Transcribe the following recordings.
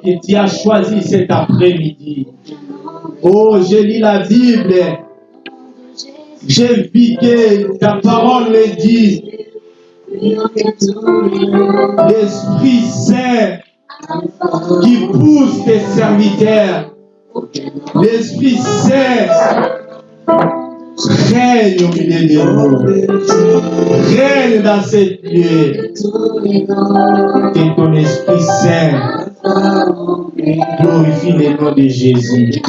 que tu as choisi cet après-midi. Oh, je lis la Bible. J'ai vu que ta parole me dit, l'Esprit Saint qui pousse tes serviteurs, l'Esprit Saint règne au milieu de nous, règne dans cette lieu, que ton Esprit Saint glorifie le nom de Jésus.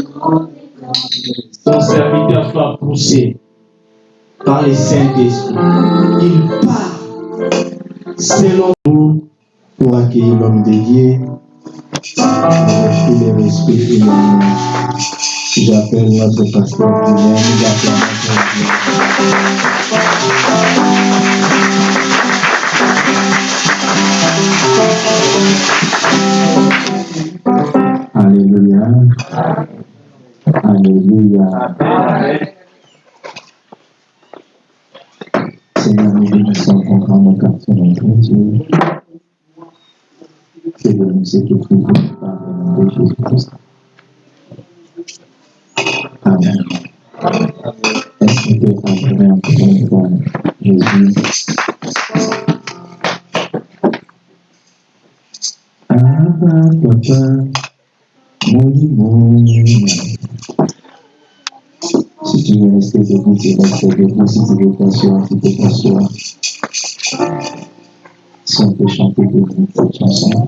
Ton serviteur soit poussé par le Saint-Esprit. Il part selon vous pour accueillir l'homme de Dieu. Avec tous les les J'appelle notre pasteur Alléluia. Alléluia. Seigneur, nous bénissons ton grand mon quartier, notre Dieu. Que de nous étouffer par le nom de Jésus-Christ. Amen. Est-ce qu'on peut entrer encore une fois Jésus? Abba, Papa, Si tu veux rester debout, tu restes debout. Si tu veux t'asseoir, tu peux t'asseoir. Si on peut chanter debout cette chanson.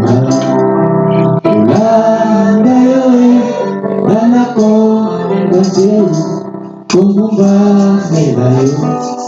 teu, como não vai.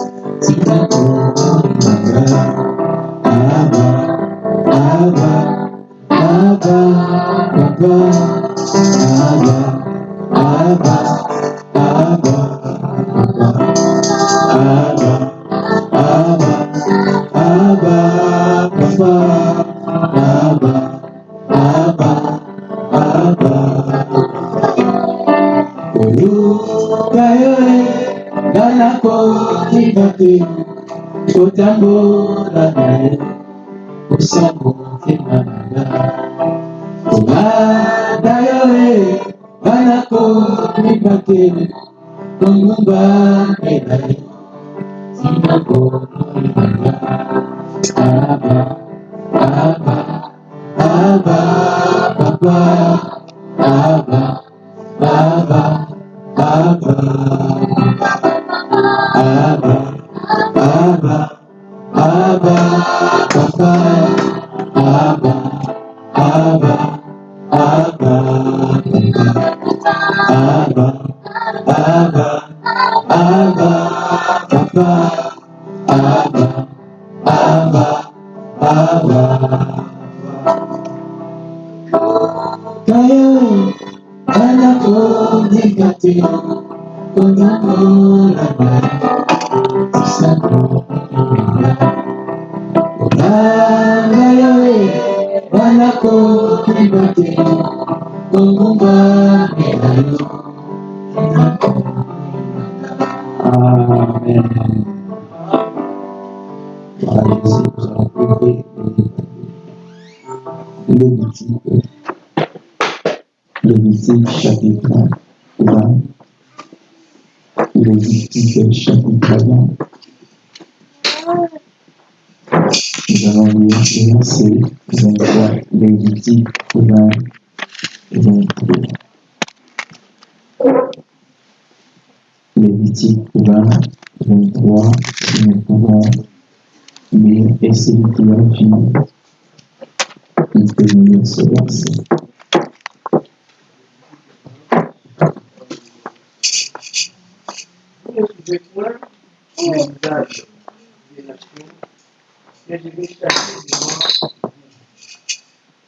Vous.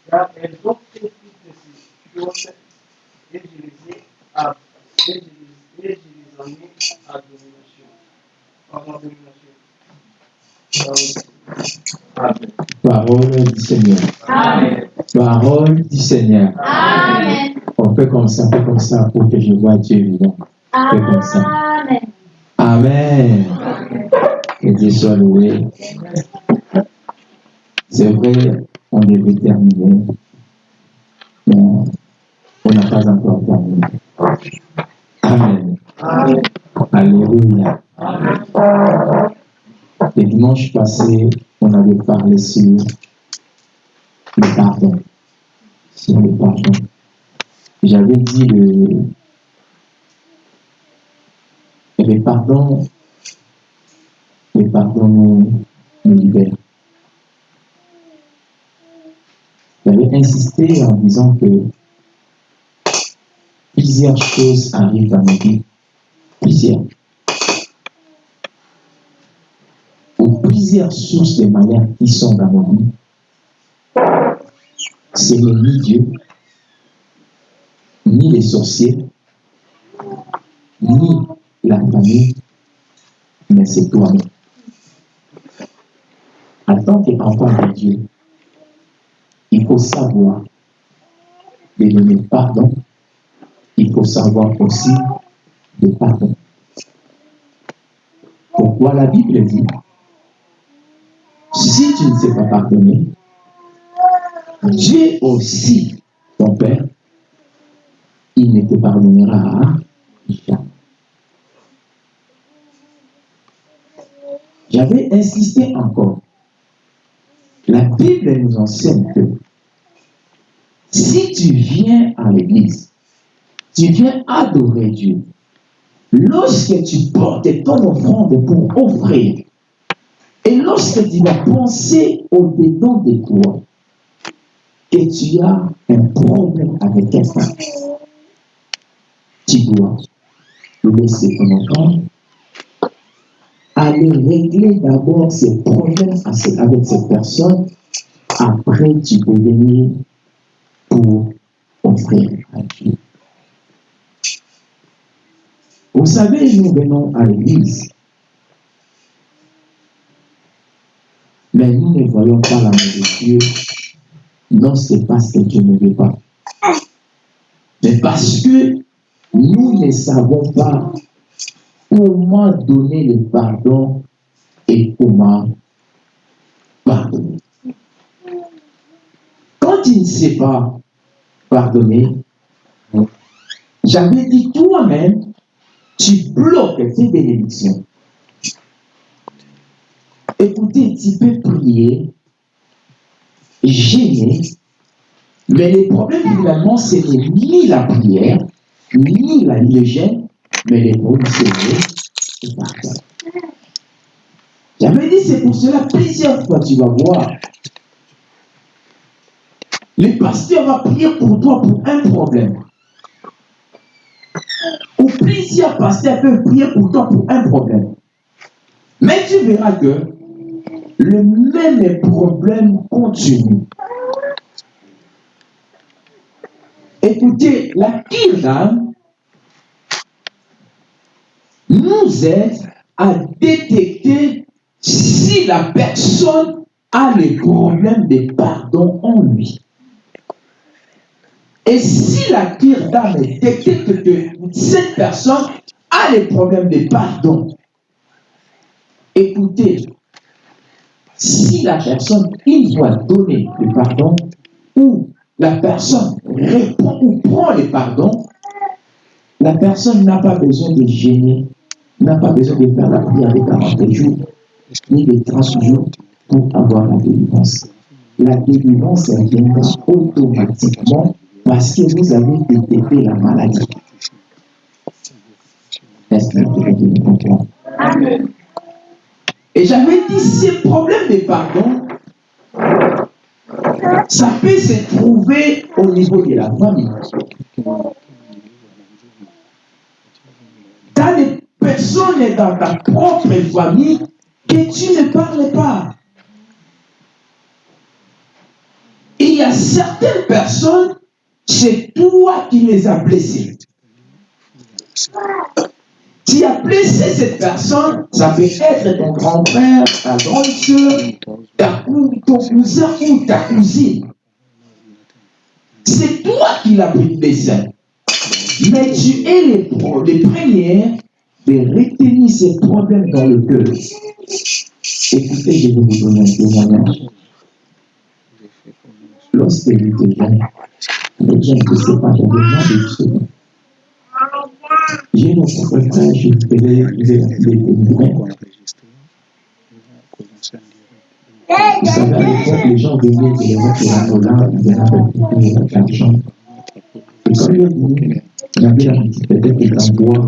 Car elles ont fait toutes ces choses et ai à, domination. Amen. Parole du Seigneur. Amen. Parole du Seigneur. Amen. On fait comme ça, on fait comme ça pour que je vois Dieu vivant. Fais comme ça. Amen. Amen. Que Dieu soit loué. C'est vrai, on devait terminer, mais on n'a pas encore terminé. Amen. Alléluia. Le dimanche passé, on avait parlé sur le pardon. Sur le pardon. J'avais dit le, le pardon, pardon nous, nous libère. J'avais insisté en disant que plusieurs choses arrivent dans nos vies. Plusieurs. Ou plusieurs sources de malheur qui sont dans nos vies. Ce n'est ni Dieu, ni les sorciers, ni la famille, mais c'est toi-même. En tant qu'enfant de Dieu, il faut savoir de donner pardon. Il faut savoir aussi de pardon. Pourquoi la Bible dit, si tu ne sais pas pardonner, Dieu aussi, ton Père, il ne te pardonnera jamais. J'avais insisté encore. La Bible nous enseigne que si tu viens à l'église, tu viens adorer Dieu, lorsque tu portes ton offrande pour offrir, et lorsque tu vas penser au-dedans de toi, que tu as un problème avec quelqu'un, tu dois laisser ton offrande aller régler d'abord ces problèmes avec cette personne. Après, tu peux venir pour offrir à Dieu. Vous savez, nous venons à l'église, mais nous ne voyons pas l'amour de Dieu. Non, c'est parce que Dieu ne veut pas. Mais parce que nous ne savons pas comment donner le pardon et comment pardonner. Quand tu ne sais pas pardonner, j'avais dit toi-même, tu bloques tes bénédictions. Écoutez, tu peux prier, gêner, mais le problème finalement, ce n'est ni la prière, ni la le mais les bons Seigneur est pardon. J'avais dit, c'est pour cela, plusieurs fois, tu vas voir. Le pasteur va prier pour toi pour un problème. Ou plusieurs pasteurs peuvent prier pour toi pour un problème. Mais tu verras que le même problème continue. Écoutez, la Kiram nous aide à détecter si la personne a le problème de pardon en lui. Et si la tire d'âme détecte que cette personne a le problème de pardon, écoutez, si la personne, il doit donner le pardon, ou la personne répond ou prend le pardon, la personne n'a pas besoin de gêner n'a pas besoin de faire la prière de 40 jours, ni de 30 jours pour avoir la délivrance. La délivrance vient automatiquement parce que vous avez détecté la maladie. Est-ce que vous? Amen. Et j'avais dit, ces problèmes de pardon, ça peut se trouver au niveau de la famille. Personnes dans ta propre famille que tu ne parles pas. Il y a certaines personnes, c'est toi qui les as blessées. Tu as blessé cette personne, ça peut être ton grand frère, ta grande soeur, ton cousin ou ta cousine. C'est toi qui l'as blessé. Mais tu es les, pro- les premières de retenir ces problèmes dans le cœur. Écoutez, je vais vous donner un témoignage. Lorsque j'étais jeune, les gens ne sait pas, moins de choses. J'ai mon frère, je faisais les Vous savez, à l'époque, les gens venaient de dans l'Angola, ils venaient avec l'argent. Et quand ils venaient, il y avait la peut-être que l'endroit,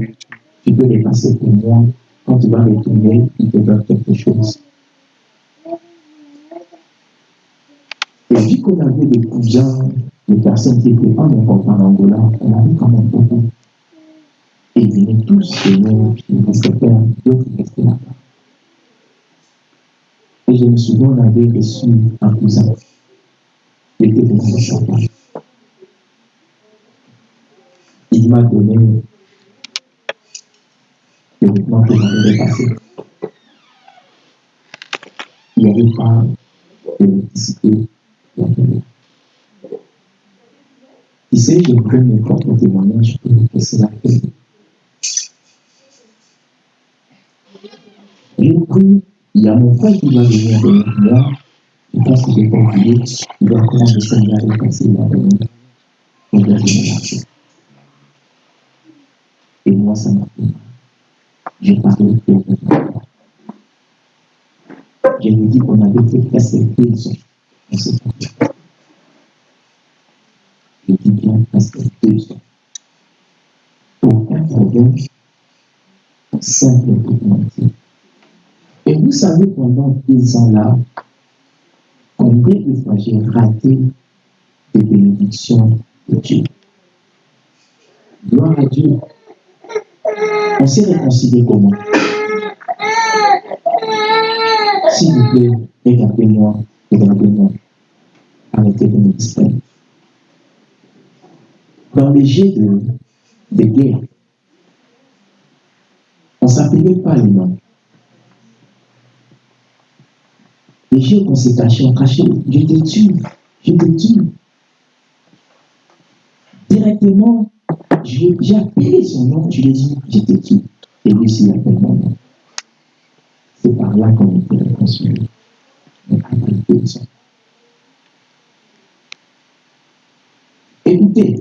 tu peux les passer pour moi. Quand tu vas retourner, ils te donnent quelque chose. Et vu qu'on avait des cousins, des personnes qui étaient pas encore en Angola, on avait quand même beaucoup. Et ils venaient tous chez nous, ils restaient faire, d'autres restaient là-bas. Et je me souviens, on avait reçu un cousin. Il était venu de Champagne. Il m'a donné le vêtement que j'avais dépassé. Il n'y avait pas d'électricité. il avait rien. Tu sais, je prends mes propres témoignages pour que cela fait. J'ai pris, il y a mon frère qui va venir avec moi. Je pense que j'ai pas oublié. Il va commencer à s'en aller passer il va venir. On va venir. Et moi, ça m'a fait. J'ai parlé de moi. Je lui dis qu'on avait fait presque deux ans. On s'est pas Je dis bien presque deux ans. Pour un problème simple et tout entier. Et vous savez, pendant deux ans-là, combien de fois j'ai raté des bénédictions de Dieu? Gloire à Dieu. On s'est réconcilié comment? S'il vous plaît, regardez-moi, regardez-moi. Arrêtez de me distraire. Dans les jets de, de guerre, on ne s'appelait pas les noms. Les jeux qu'on s'est cachés, on cachait, je te tue, je te tue. Directement, j'ai appelé son nom, je lui ai dit, te tue. Et lui aussi, appelle mon nom. C'est par là qu'on était réconciliés. Mais. Écoutez,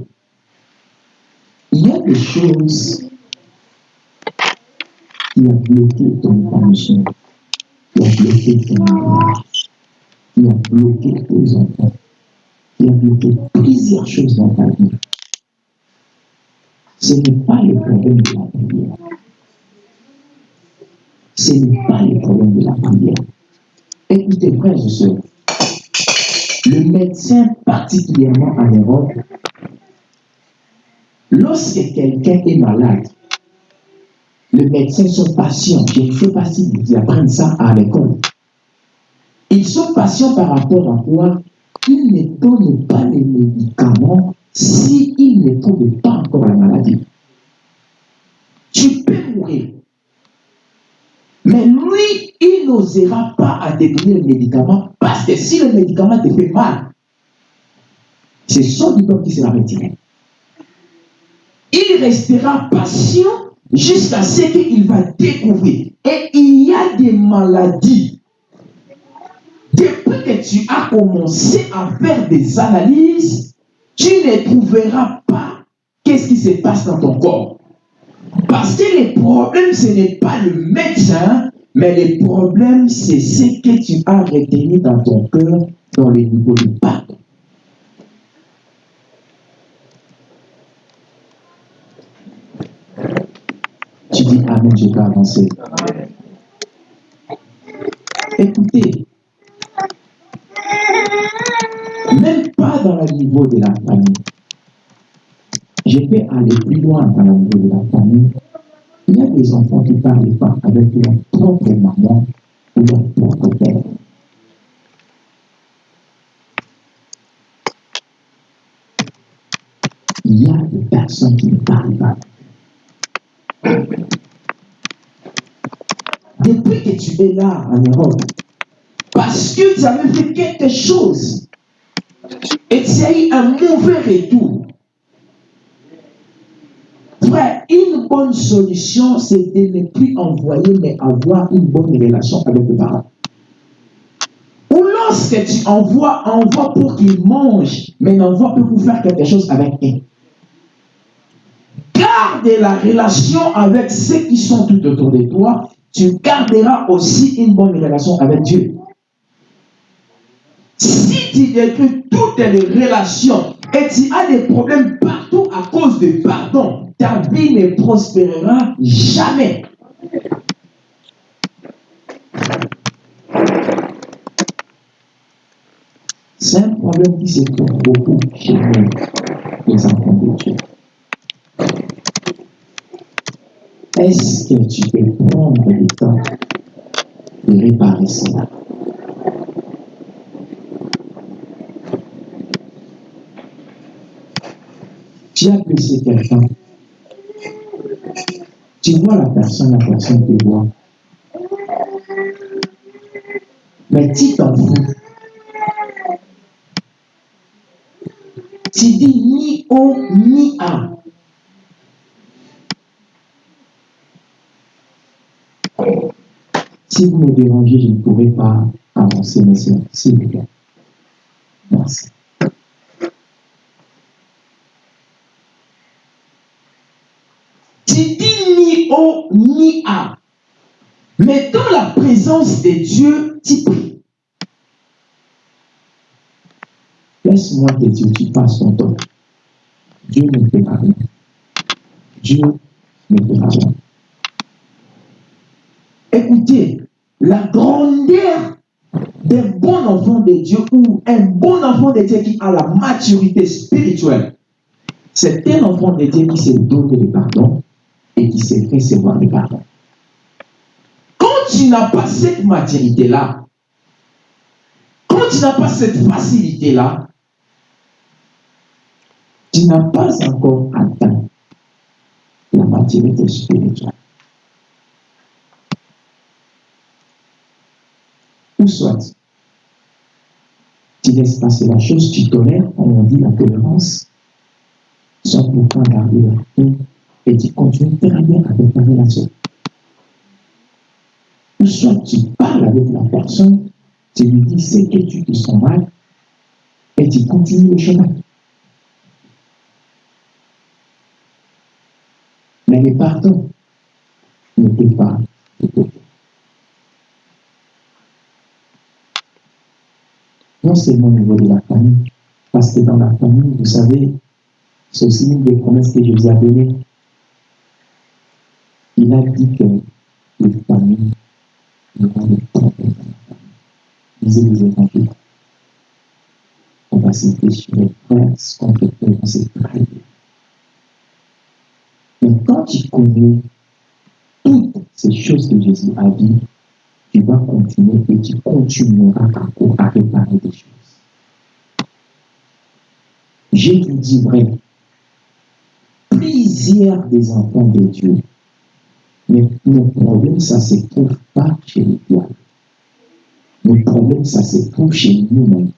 il y a des choses qui ont bloqué ton épanouissement, qui ont bloqué ton mariage, qui ont bloqué tes enfants, qui ont bloqué plusieurs choses dans ta vie. Ce n'est pas le problème de la prière. Ce n'est pas le problème de la prière. Écoutez, frères et sœurs, le médecin, particulièrement en Europe, lorsque quelqu'un est malade, le médecin sont patients. Je ne sais pas si vous ça à l'école. Ils sont patients par rapport à quoi? Ils ne donnent pas les médicaments s'ils ne trouvent pas encore la maladie. Tu peux mourir. Mais lui, il n'osera pas à le médicament parce que si le médicament te fait mal, c'est son diplôme qui sera retiré. Il restera patient jusqu'à ce qu'il va découvrir. Et il y a des maladies. Depuis que tu as commencé à faire des analyses, tu ne trouveras pas qu'est-ce qui se passe dans ton corps. Parce que le problème, ce n'est pas le médecin, mais le problème, c'est ce que tu as retenu dans ton cœur, dans le niveau du pardon. Tu dis Amen, je peux avancer. Écoutez, dans le niveau de la famille. Je peux aller plus loin dans le niveau de la famille. Il y a des enfants qui ne parlent pas avec leur propre maman ou leur propre père. Il y a des personnes qui ne parlent pas. Depuis que tu es là en Europe, parce que tu avais fait quelque chose et tu as eu un mauvais retour, Frère, une bonne solution, c'est de ne plus envoyer, mais avoir une bonne relation avec les parents. Ou lorsque tu envoies, envoie pour qu'ils mangent, mais n'envoie pas pour faire quelque chose avec eux. Garde la relation avec ceux qui sont tout autour de toi. Tu garderas aussi une bonne relation avec Dieu. Tu détruis toutes les relations et tu as des problèmes partout à cause de pardon, ta vie ne prospérera jamais. C'est un problème qui se trouve beaucoup chez nous, les enfants de Dieu. Est-ce que tu peux prendre le temps de réparer cela? Tu as blessé quelqu'un. Tu vois la personne, la personne te voit. Mais tu t'en fous. Tu dis ni O ni A. Si vous me dérangez, je ne pourrai pas avancer, monsieur. S'il vous plaît. Merci. Tu dis ni ni. Mais dans la présence de Dieu, tu pries. Laisse-moi te dire, tu passes ton temps. Dieu ne rien. Dieu ne fera rien. Écoutez, la grandeur d'un bon enfant de Dieu ou un bon enfant de Dieu qui a la maturité spirituelle, c'est un enfant de Dieu qui se donne le pardon et qui sait recevoir le pardon. Quand tu n'as pas cette maturité-là, quand tu n'as pas cette facilité-là, tu n'as pas encore atteint la maturité spirituelle. Ou soit, tu laisses passer la chose, tu tolères, on dit la tolérance, sans pourtant garder la et tu continues très bien avec ta relation. Ou soit tu parles avec la personne, tu lui dis ce que tu te sens mal, et tu continues le chemin. Mais le pardon ne peut pas te côté. Non seulement au niveau de la famille, parce que dans la famille, vous savez, c'est aussi une des promesses que Jésus a données. Dit que les familles n'auront le temps dans famille. Lisez les évangiles. On va citer sur les qu'on peut faire, sait très bien. Mais quand tu connais toutes ces choses que Jésus a dit, tu vas continuer et tu continueras à réparer des choses. Je vous dis vrai, plusieurs des enfants de Dieu, mais le problème, ça ne se trouve pas chez les diables. Le problème, ça se trouve chez nous-mêmes.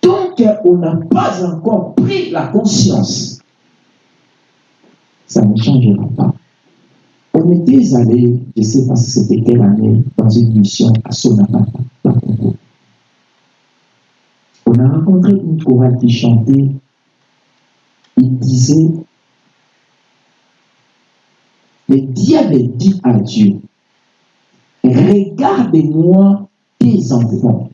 Tant qu'on n'a pas encore pris la conscience, ça ne changera pas. On était allé, je ne sais pas si c'était quelle année, dans une mission à Sonapata, dans Congo. On a rencontré une chorale qui chantait, il disait, le diable dit à Dieu, regarde-moi tes enfants.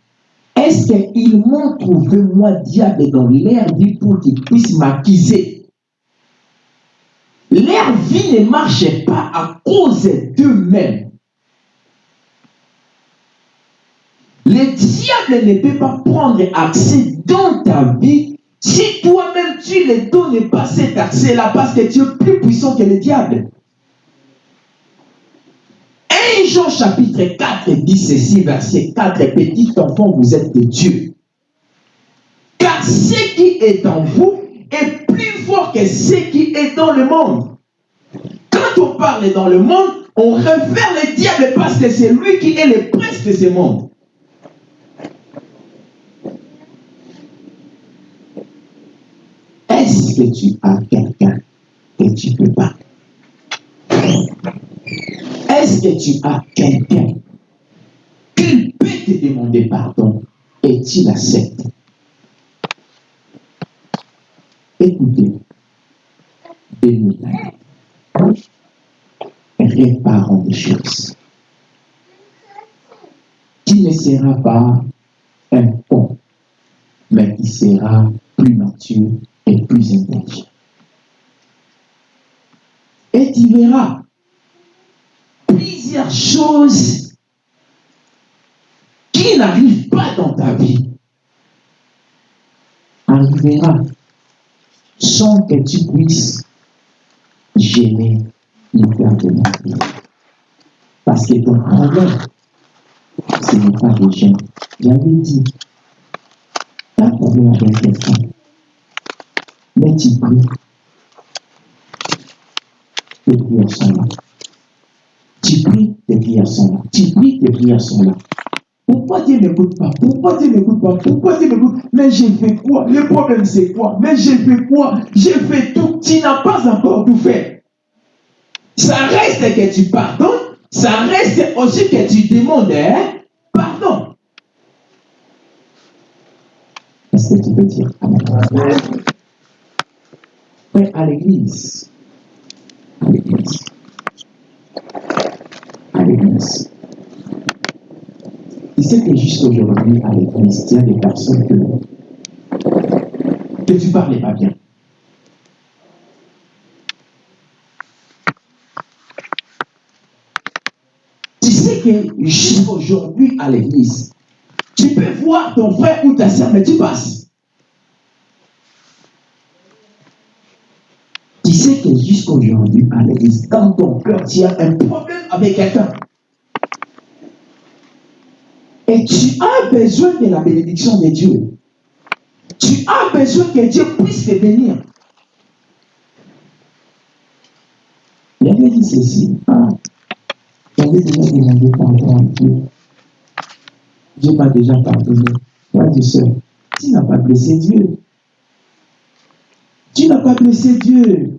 Est-ce qu'ils m'ont trouvé, moi, diable, dans leur vie pour qu'ils puissent m'accuser? Leur vie ne marche pas à cause d'eux-mêmes. Le diable ne peut pas prendre accès dans ta vie Si toi-même tu ne donnes pas cet accès-là parce que tu es plus puissant que le diable. 1 Jean chapitre 4 dit ceci, verset 4, petit enfant, vous êtes de Dieu. Car ce qui est en vous est plus fort que ce qui est dans le monde. Quand on parle dans le monde, on réfère le diable parce que c'est lui qui est le prince de ce monde. Est-ce que tu as quelqu'un que tu peux pas? Est-ce que tu as quelqu'un qui peut te demander pardon et tu l'acceptes? Écoutez, bénis réparons des choses. Qui ne sera pas un pont, mais qui sera plus mature et plus intelligent. Et tu verras plusieurs choses qui n'arrivent pas dans ta vie arrivera sans que tu puisses gêner le cœur de vie. Parce que ton problème, ce n'est pas les gens. J'avais dit, tu as un problème avec quelqu'un. Mais tu pries. Tes prières sont là. Tu pries, tes prières sont là. Tu pries, tes prières sont là. Pourquoi Dieu n'écoute pas Pourquoi Dieu n'écoute pas Pourquoi Dieu n'écoute Mais j'ai fait quoi? Le problème c'est quoi? Mais j'ai fait quoi? J'ai fait tout. Tu n'as pas encore tout fait. Ça reste que tu pardonnes. Ça reste aussi que tu demandes hein, pardon. Est-ce que tu peux dire à l'église, à l'église, tu sais que jusqu'aujourd'hui, à l'église, il y a des personnes que, tu parlais pas bien. Tu sais que jusqu'aujourd'hui, à l'église, tu peux voir ton frère ou ta soeur, mais tu passes. Tu sais que jusqu'aujourd'hui, à l'église, dans ton cœur, tu as un problème avec quelqu'un. Et tu as besoin de la bénédiction de Dieu. Tu as besoin que Dieu puisse te bénir. J'avais dit ceci. J'avais déjà demandé pardon à Dieu. Dieu m'a déjà pardonné. Toi, tu sais, tu n'as pas blessé Dieu. Tu n'as pas blessé Dieu.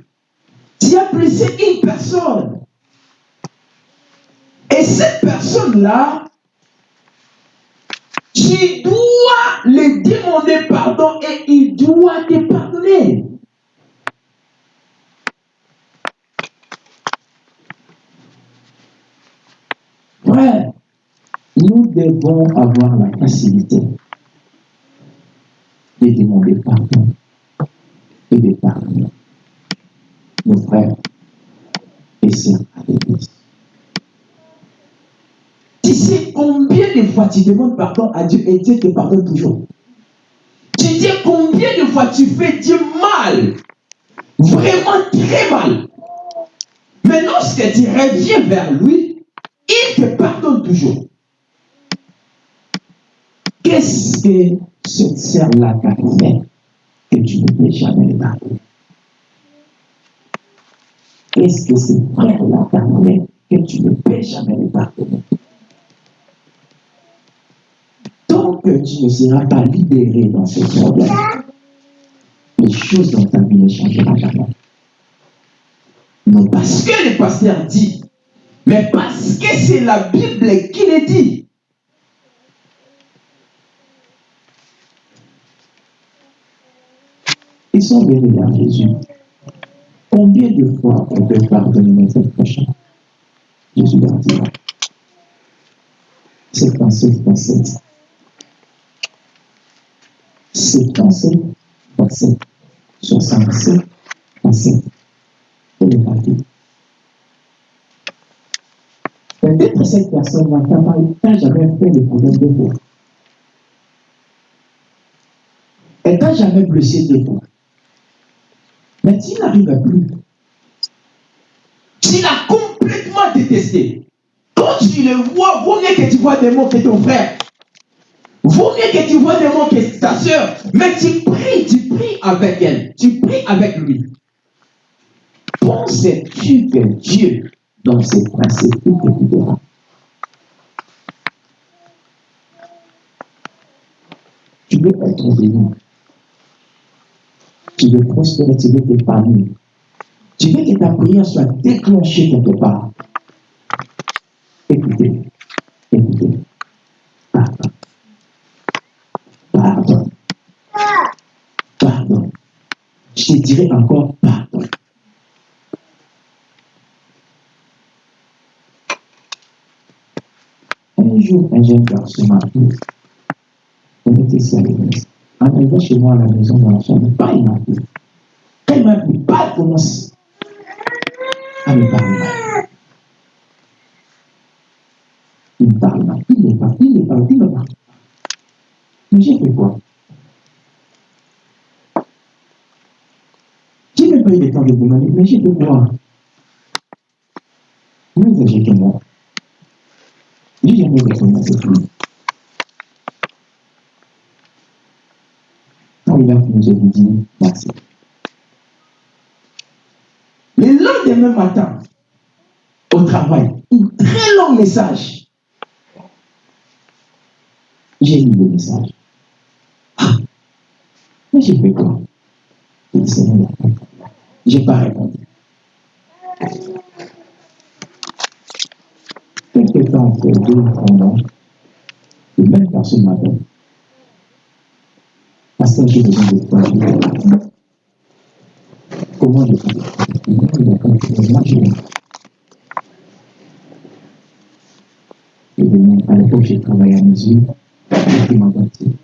Tu as blessé une personne. Et cette personne-là, tu dois lui demander pardon et il doit te pardonner. Frère, nous devons avoir la facilité de demander pardon et de pardonner nos frères et sœurs à l'église. Tu sais combien de fois tu demandes pardon à Dieu et Dieu te pardonne toujours. Tu dis combien de fois tu fais Dieu mal. Vraiment très mal. Mais lorsque tu reviens vers lui, il te pardonne toujours. Qu'est-ce que cette sœur-là t'a fait que tu ne peux jamais le pardonner Qu'est-ce que ce frère-là t'a fait que tu ne peux jamais le pardonner Que tu ne seras pas libéré dans ce problème, les choses dans ta vie ne changeront jamais. Non parce que le pasteur dit, mais parce que c'est la Bible qui le dit. Ils sont venus à Jésus. Combien de fois on peut pardonner notre prochain Jésus leur dit, c'est pensée, pensée. Pensée, pensée. 67, pensée. C'est le papier. Peut-être cette personne n'a jamais fait le problème de vous. Et quand t'a jamais blessé deux fois. Mais tu n'arrives plus. Tu l'as complètement détesté. Quand tu le vois, vaut mieux que tu vois des mots que ton frère. Vaut mieux que tu vois des mots que ta soeur. Mais tu pries, tu pries avec elle. Tu pries avec lui. Penses-tu que Dieu, dans ses principes, t'écoutera Tu veux être béni. Tu veux prospérer, tu veux t'épanouir. Tu veux que ta prière soit déclenchée quelque part. Écoutez. Pardon. Pardon. Pardon. Je te dirai encore pardon. Un jour, un jeune garçon m'a appelé. On était ici à l'église. En arrivant chez moi à la maison, dans la chambre, pas il m'a appelé. Quand m'a appelé, pas commence à me parler mal. Il me parle mal. Il me parle, il me parle, il me parle. Mais j'ai fait quoi J'ai même pas eu le temps de demander, mais j'ai fait quoi Moins âgé que moi. J'ai jamais répondu à cette fille. Quand il a fini, je lui dis merci. Le matin, au travail, un très long message. J'ai lu le message. Ah, mais j'ai fait quoi? Il Seigneur, je n'ai pas répondu. Quelque temps après deux mois, la même personne m'appelle. Pasteur, j'ai besoin de toi. Je Comment je peux Comment je Et à l'époque, j'ai travaillé à mesure. J'étais ma bâtie.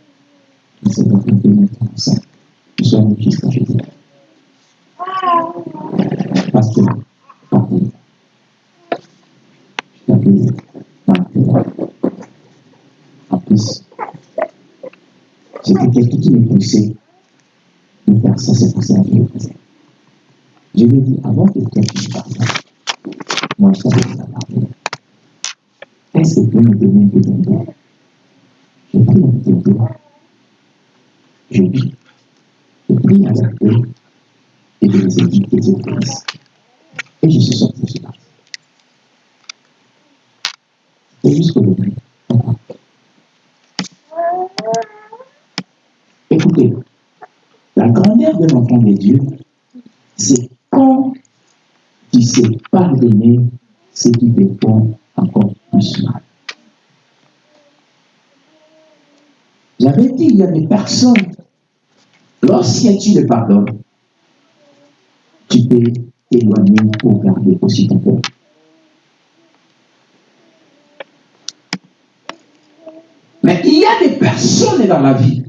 Je sais pas combien de temps ça. Je suis un fils quand. Parce que, partout. Je t'appelais partout. En plus, c'était quelqu'un qui me poussait de faire ça, c'est pour ça que je faisais. Je lui ai dit, avant que tu me parles, moi je savais que ça parlait. Est-ce que tu peux me donner d'endroit Je prie un peu. Je je prie et je les ai dit que je suis sorti, suis parti. Et jusqu'au début, Écoutez, la grandeur de l'enfant de Dieu, c'est quand tu sais pardonner ce qui te font encore plus mal. J'avais dit, il y a des personnes, lorsque tu le pardonnes, tu peux t'éloigner pour garder aussi ton cœur. Mais il y a des personnes dans la vie.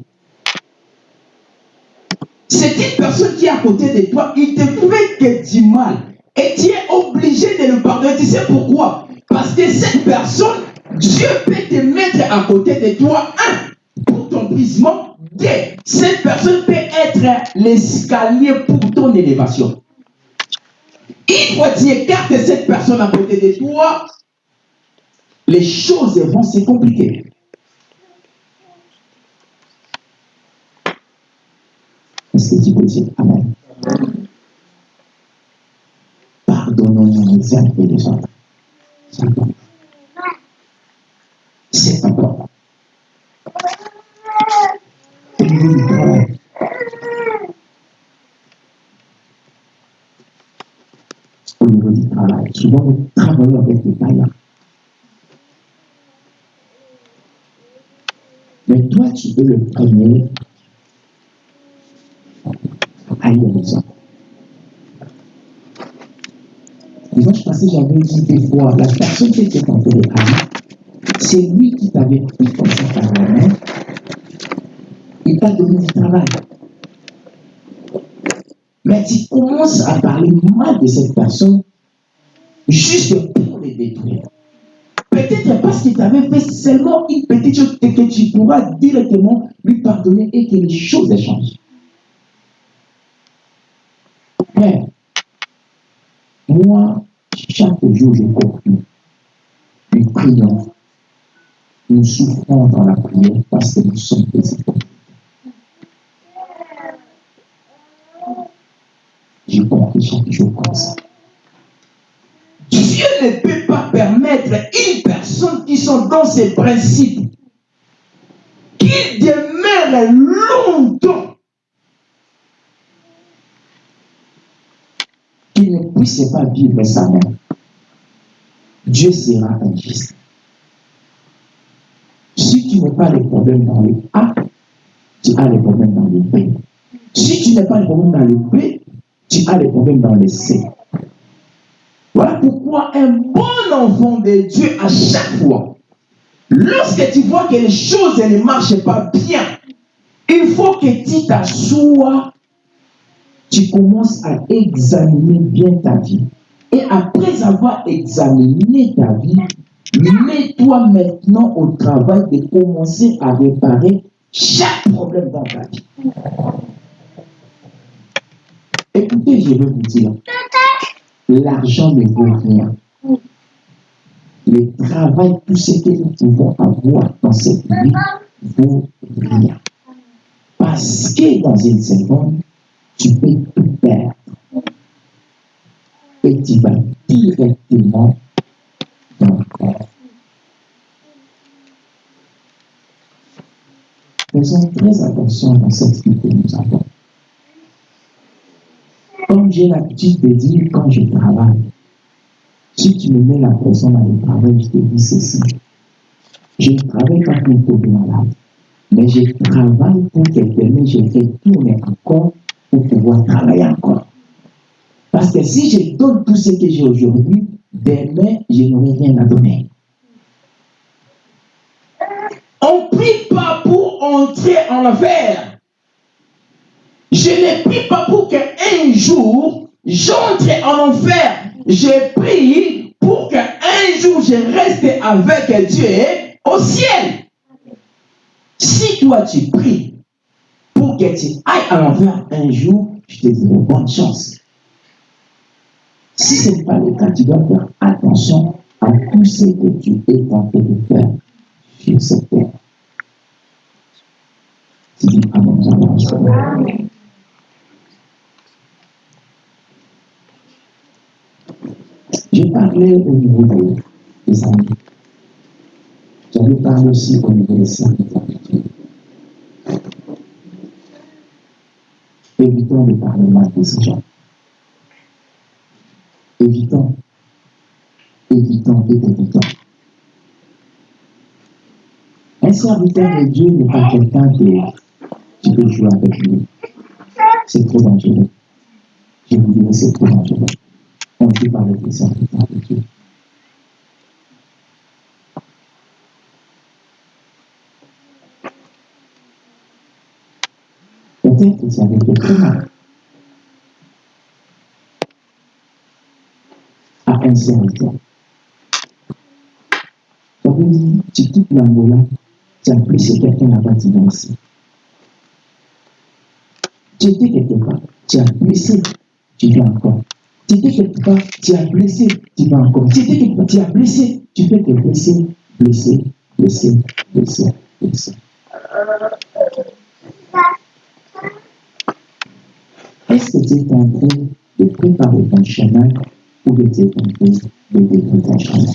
C'est une personne qui est à côté de toi, il te fait que du mal. Et tu es obligé de le pardonner. Tu sais pourquoi? Parce que cette personne, Dieu peut te mettre à côté de toi, un, pour ton brisement, deux, cette personne peut être l'escalier pour ton élévation. Que tu écartes cette personne à côté de toi, les choses vont se compliquer. Est-ce que tu peux dire Amen? Pardonnons-nous les uns et les autres. C'est important. Travail, souvent nous travaillons avec des païens. Mais toi, tu peux le premier ailleurs les autres. Dimanche passé, j'avais dit des fois, la personne qui était en parler, c'est lui qui t'avait pris comme ça par la main. Il t'a donné du travail. Mais tu commences à parler mal de cette personne juste pour les détruire. Peut-être parce qu'il t'avait fait seulement une petite chose et que tu pourras directement lui pardonner et que les choses changent. Père, moi, chaque jour, je conclue. Nous prions. Nous souffrons dans la prière parce que nous sommes des hypocrites. J'ai compris chaque jour comme ça. Dieu ne peut pas permettre une personne qui sont dans ses principes qu'il demeure longtemps qu'il ne puisse pas vivre sa mère. Dieu sera injuste. Si tu n'as pas les problèmes dans le A, tu as les problèmes dans le B. Si tu n'as pas les problèmes dans le B, tu as les problèmes dans le C. Pourquoi un bon enfant de Dieu, à chaque fois, lorsque tu vois que les choses ne marchent pas bien, il faut que tu t'assoies, tu commences à examiner bien ta vie. Et après avoir examiné ta vie, mets-toi maintenant au travail de commencer à réparer chaque problème dans ta vie. Écoutez, je vais vous dire, l'argent ne vaut rien. Le travail, tout ce que nous pouvons avoir dans cette vie, vaut rien. Parce que dans une seconde, tu peux tout perdre. Et tu vas directement dans le corps. Faisons très attention dans cette vie que nous avons. Comme j'ai l'habitude de dire quand je travaille, si tu me mets la pression dans le travail, je te dis ceci. Je ne travaille pas pour tomber malade, mais je travaille pour que demain je retourne encore pour pouvoir travailler encore. Parce que si je donne tout ce que j'ai aujourd'hui, demain, je n'aurai rien à donner. On ne prie pas pour entrer en affaire. Je ne prie pas pour qu'un jour, j'entre en enfer. Je prie pour qu'un jour, je reste avec Dieu au ciel. Si toi, tu pries pour que tu ailles à l'enfer un jour, je te dirai bonne chance. Si ce n'est pas le cas, tu dois faire attention à tout ce que tu es tenté de faire sur cette terre. Tu dis J'ai parlé au niveau des, amis. J'avais parlé aussi au niveau des services habituels. Évitons de parler mal de ces gens. Évitons. Évitons et évitons. Un serviteur de Dieu n'est pas quelqu'un que tu peux jouer avec lui. C'est trop dangereux. Je vous dirais, c'est trop dangereux. On peut parler des serviteurs de Dieu. Peut-être que ça avait été très mal. à un serviteur. Ça veut dire, tu quittes étais quelque part, tu as blessé, tu viens encore. Tu étais quelque tu as blessé, tu peux te blesser, blesser, blesser, blesser, blesser. Est-ce que tu es en train de préparer ton chemin ou de tu es en train de détruire ton chemin?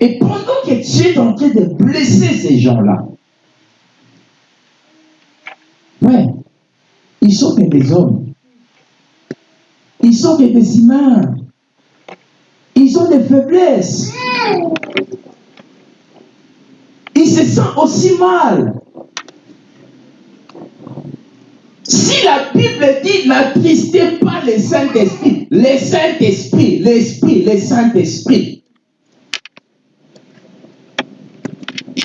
Et pendant que tu es en train de blesser ces gens-là, ouais, ils sont que hommes. Ils sont des humains. Ils ont des faiblesses. Ils se sentent aussi mal. Si la Bible dit n'attristez pas le Saint-Esprit, le Saint-Esprit, l'Esprit, le Saint-Esprit.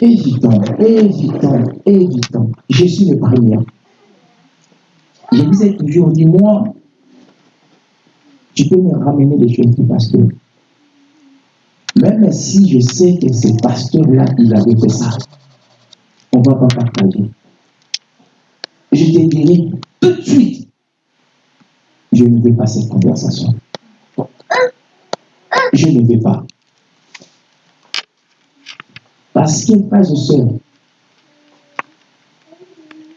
Évitons, évitons, évitons. Je suis le premier. Je ai toujours dit, moi, tu peux me ramener les choses du pasteur. Même si je sais que ce pasteur-là, il avait fait ça, on ne va pas partager. Je te dirai, tout de suite, je ne veux pas cette conversation. Je ne veux pas. Parce que, frères et sœurs,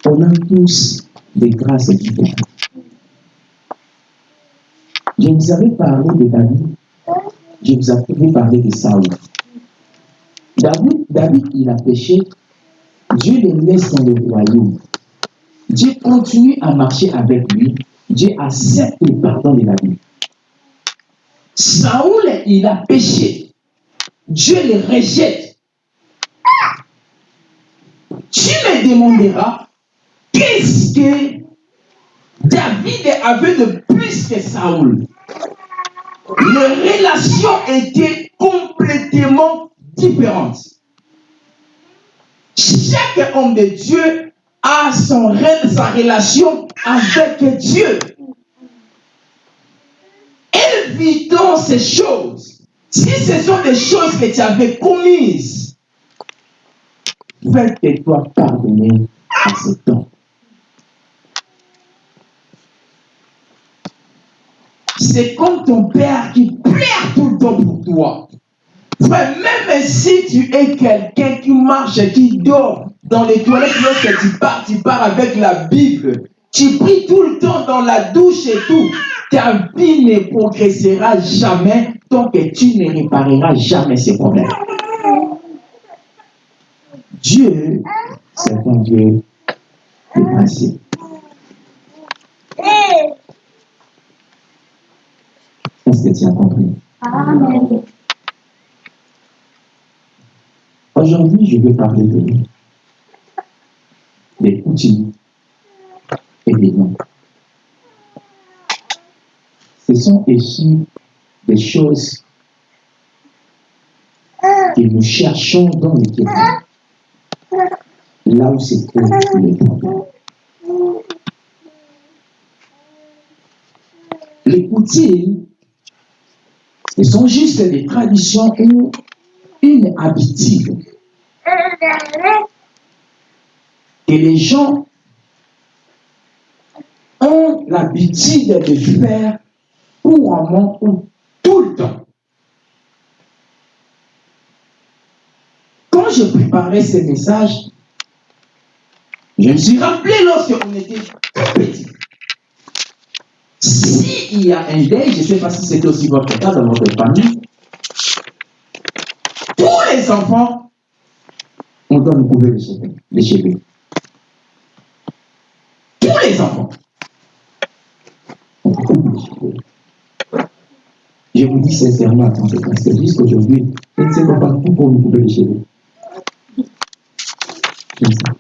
on a tous des grâces différentes. Je vous avais parlé de David, je vous avais parlé de Saul. David, David, il a péché, Dieu le laisse dans le royaume. Dieu continue à marcher avec lui, Dieu accepte le pardon de David. Saoul, il a péché, Dieu le rejette. Tu me demanderas, qu'est-ce que David avait de plus que Saoul Les relations étaient complètement différentes. Chaque homme de Dieu a son rêve, sa relation avec Dieu. Évitons ces choses. Si ce sont des choses que tu avais commises, fais-toi pardonner à ce temps. C'est comme ton père qui pleure tout le temps pour toi. Même si tu es quelqu'un qui marche, qui dort dans les toilettes, lorsque tu pars, tu pars avec la Bible, tu pries tout le temps dans la douche et tout, ta vie ne progressera jamais tant que tu ne répareras jamais ces problèmes. Dieu, c'est un Dieu de. Est-ce que tu as compris? Amen. Aujourd'hui, je vais parler de des outils et des noms. Ce sont ici des choses que nous cherchons dans l'écriture. Là où c'est trouve le problème. Les outils, ce sont juste des traditions ou une habitude que les gens ont l'habitude de faire couramment ou tout le temps. Quand je préparais ces messages, je me suis rappelé lorsqu'on était tout petit. S'il y a un deuil, je ne sais pas si c'était aussi votre cas dans votre famille, tous les enfants, on doit nous couvrir les cheveux. Tous les enfants. On coupe les cheveux. Je vous dis sincèrement, en parce que jusqu'aujourd'hui, je ne sais pas pourquoi nous coupe les cheveux. Je ne sais pas.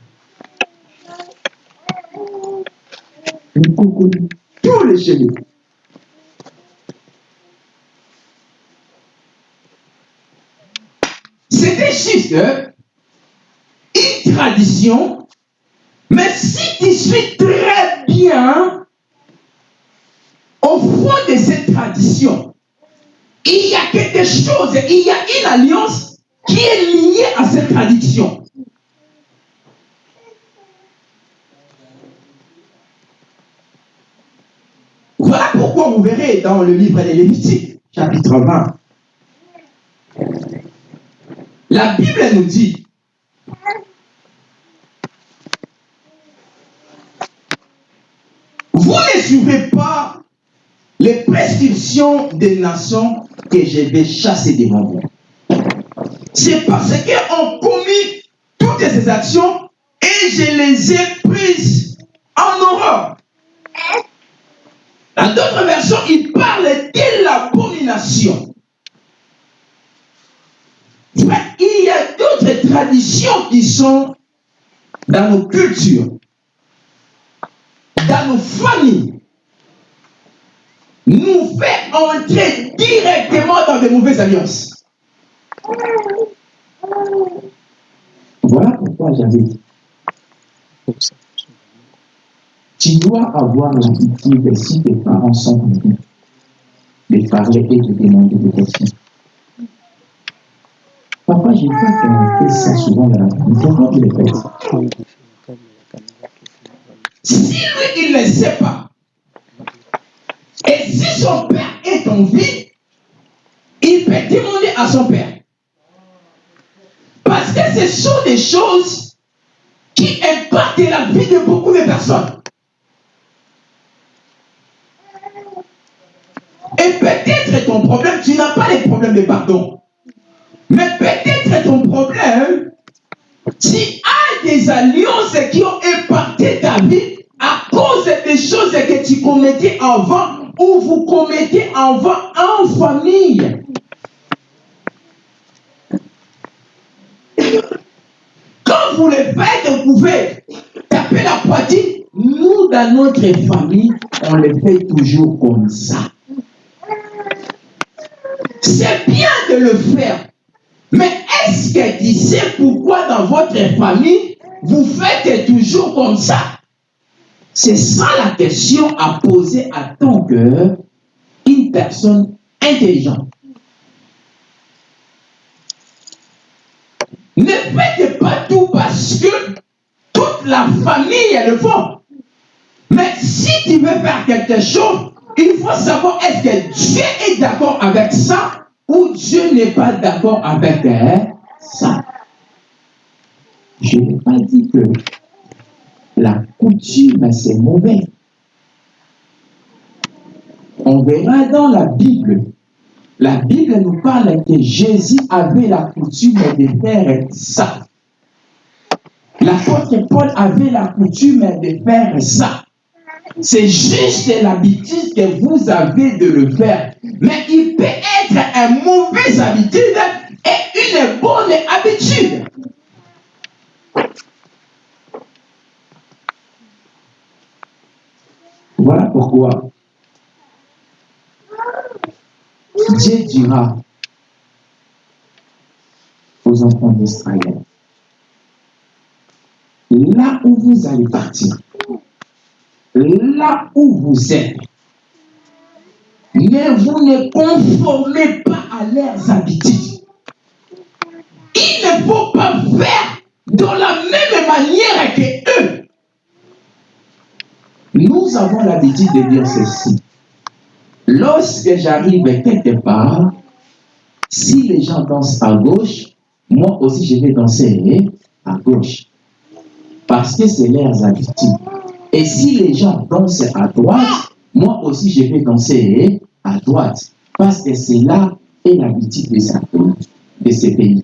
On coupe tous les cheveux. Une tradition, mais si tu suis très bien au fond de cette tradition, il y a quelque chose, il y a une alliance qui est liée à cette tradition. Voilà pourquoi vous verrez dans le livre des Lévitiques, chapitre 20, la Bible nous dit Vous ne suivez pas les prescriptions des nations que je vais chasser devant vous. C'est parce qu'on commis toutes ces actions et je les ai prises en horreur. Dans d'autres versions, il parle de l'abomination. Il y a d'autres traditions qui sont dans nos cultures, dans nos familles, nous fait entrer directement dans de mauvaises alliances. Voilà pourquoi j'avais dit. Tu dois avoir l'habitude, si tes parents sont venus, de parler et de demander des questions. Papa, fait ça souvent le Si lui, il ne sait pas, et si son père est en vie, il peut demander à son père. Parce que ce sont des choses qui impactent la vie de beaucoup de personnes. Et peut-être ton problème, tu n'as pas les problèmes de pardon. Mais peut-être ton problème, tu as des alliances qui ont impacté ta vie à cause des choses que tu commettais avant ou vous commettez avant en famille. Quand vous le faites, vous pouvez taper la poitrine. Nous, dans notre famille, on le fait toujours comme ça. C'est bien de le faire. Mais est-ce que tu sais pourquoi dans votre famille, vous faites toujours comme ça? C'est ça la question à poser à ton cœur une personne intelligente. Ne faites pas tout parce que toute la famille le font. Mais si tu veux faire quelque chose, il faut savoir est-ce que Dieu est d'accord avec ça ou Dieu n'est pas d'accord avec ça. Je n'ai pas dit que la coutume c'est mauvais. On verra dans la Bible. La Bible nous parle que Jésus avait la coutume de faire ça. L'apôtre Paul avait la coutume de faire ça. C'est juste l'habitude que vous avez de le faire. Mais il peut être une mauvaise habitude et une bonne habitude. Voilà pourquoi Dieu dira aux enfants d'Israël, là où vous allez partir, là où vous êtes, mais vous ne conformez pas à leurs habitudes. Il ne faut pas faire de la même manière que eux. Nous avons l'habitude de dire ceci. Lorsque j'arrive quelque part, si les gens dansent à gauche, moi aussi je vais danser à gauche. Parce que c'est leurs habitudes. Et si les gens dansent à droite, moi aussi je vais danser à droite. Parce que c'est là l'habitude de, de ce pays.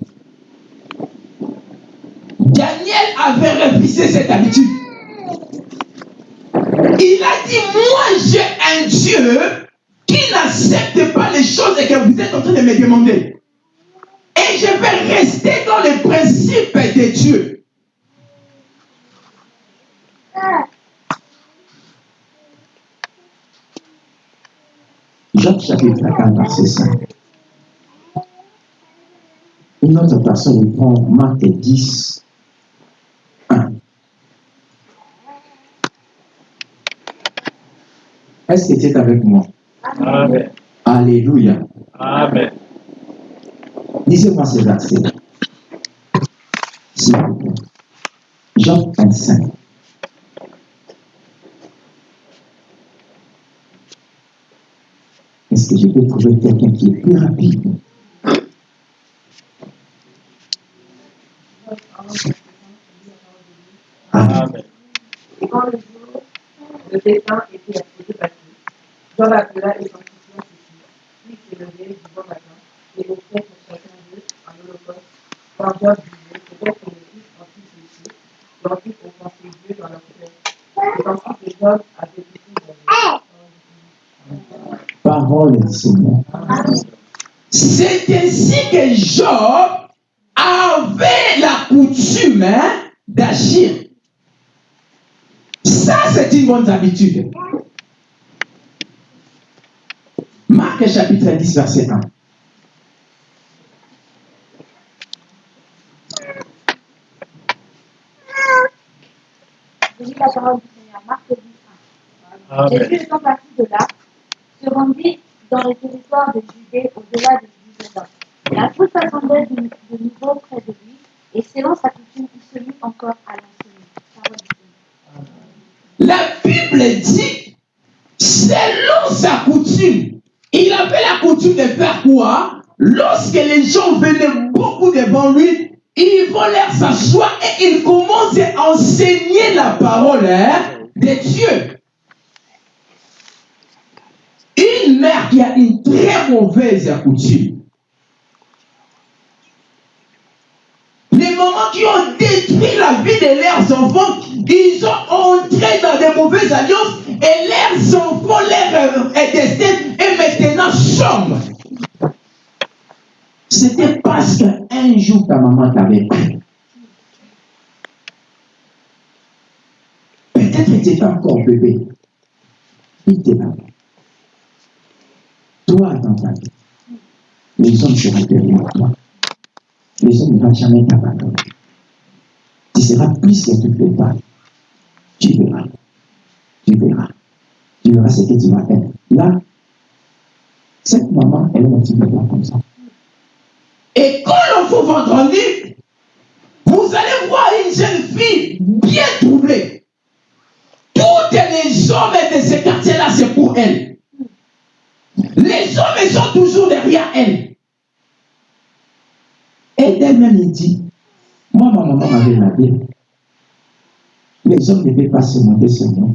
Daniel avait refusé cette habitude. Il a dit, moi j'ai un Dieu qui n'accepte pas les choses que vous êtes en train de me demander. Et je vais rester dans les principes de Dieu. Jacques chapitre 4, verset 5. Une autre personne prend Marc 10, 1. Est-ce que tu es avec moi? Amen. Alléluia. Amen. Lisez-moi ce verset. S'il vous plaît. Jean 25. Que peux trouver quelqu'un qui est plus rapide? Amen. Et quand le jour de dessin était passé, Jean l'appela et sanctifia ceci. Puis il s'est levé du bon matin et offrait pour chacun d'eux un holocauste le en fils péché, et ensuite offenser Dieu dans leur cœur. Et ensuite les hommes avaient été dans Parole du Seigneur. C'est ainsi que Job avait la coutume hein, d'agir. Ça, c'est une bonne habitude. Marc chapitre 10, verset 1. Je lis la parole du Seigneur, Marc 10, 1. Amen. Jésus étant parti de là, dans les territoires de Judée au-delà du Jourdain. La foule s'assemblait de, de nouveau près de lui, et selon sa coutume, il se mit encore à l'enseigner. La Bible dit, selon sa coutume, il avait la coutume de faire quoi? Lorsque les gens venaient beaucoup devant lui, ils vont leur s'asseoir et il commence à enseigner la parole hein, de Dieu. Une mère qui a une très mauvaise coutume. Les mamans qui ont détruit la vie de leurs enfants, ils ont entré dans des mauvaises alliances et leurs enfants, leur destin est maintenant sombre. C'était parce qu'un jour ta maman t'avait pris. Peut-être que tu encore bébé. Il t'est. Toi, dans ta vie, les hommes seront derrière toi. Les hommes ne vont jamais t'abandonner. Tu seras plus que toutes femmes. Tu verras. Tu verras. Tu verras ce que tu vas être. Là, cette maman, elle est peu comme ça. Et quand l'enfant va grandir, vous allez voir une jeune fille bien troublée. Tous les hommes de ce quartier-là, c'est pour elle. Les hommes sont toujours derrière elle. Et d'elle-même, dit, moi, ma maman m'avait lavé. Les hommes ne peuvent pas se monter sur moi.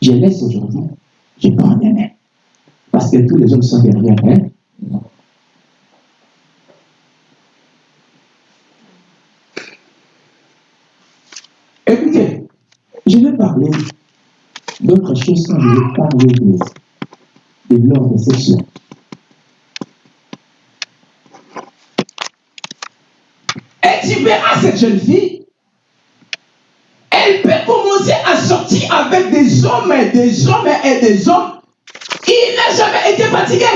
Je laisse aujourd'hui, je prends demain. Parce que tous les hommes sont derrière elle. Écoutez, je vais parler d'autres choses quand je vais parler de, de l'ordre. Et tu verras cette jeune fille, elle peut commencer à sortir avec des hommes et des hommes et des hommes. Il n'a jamais été fatigué.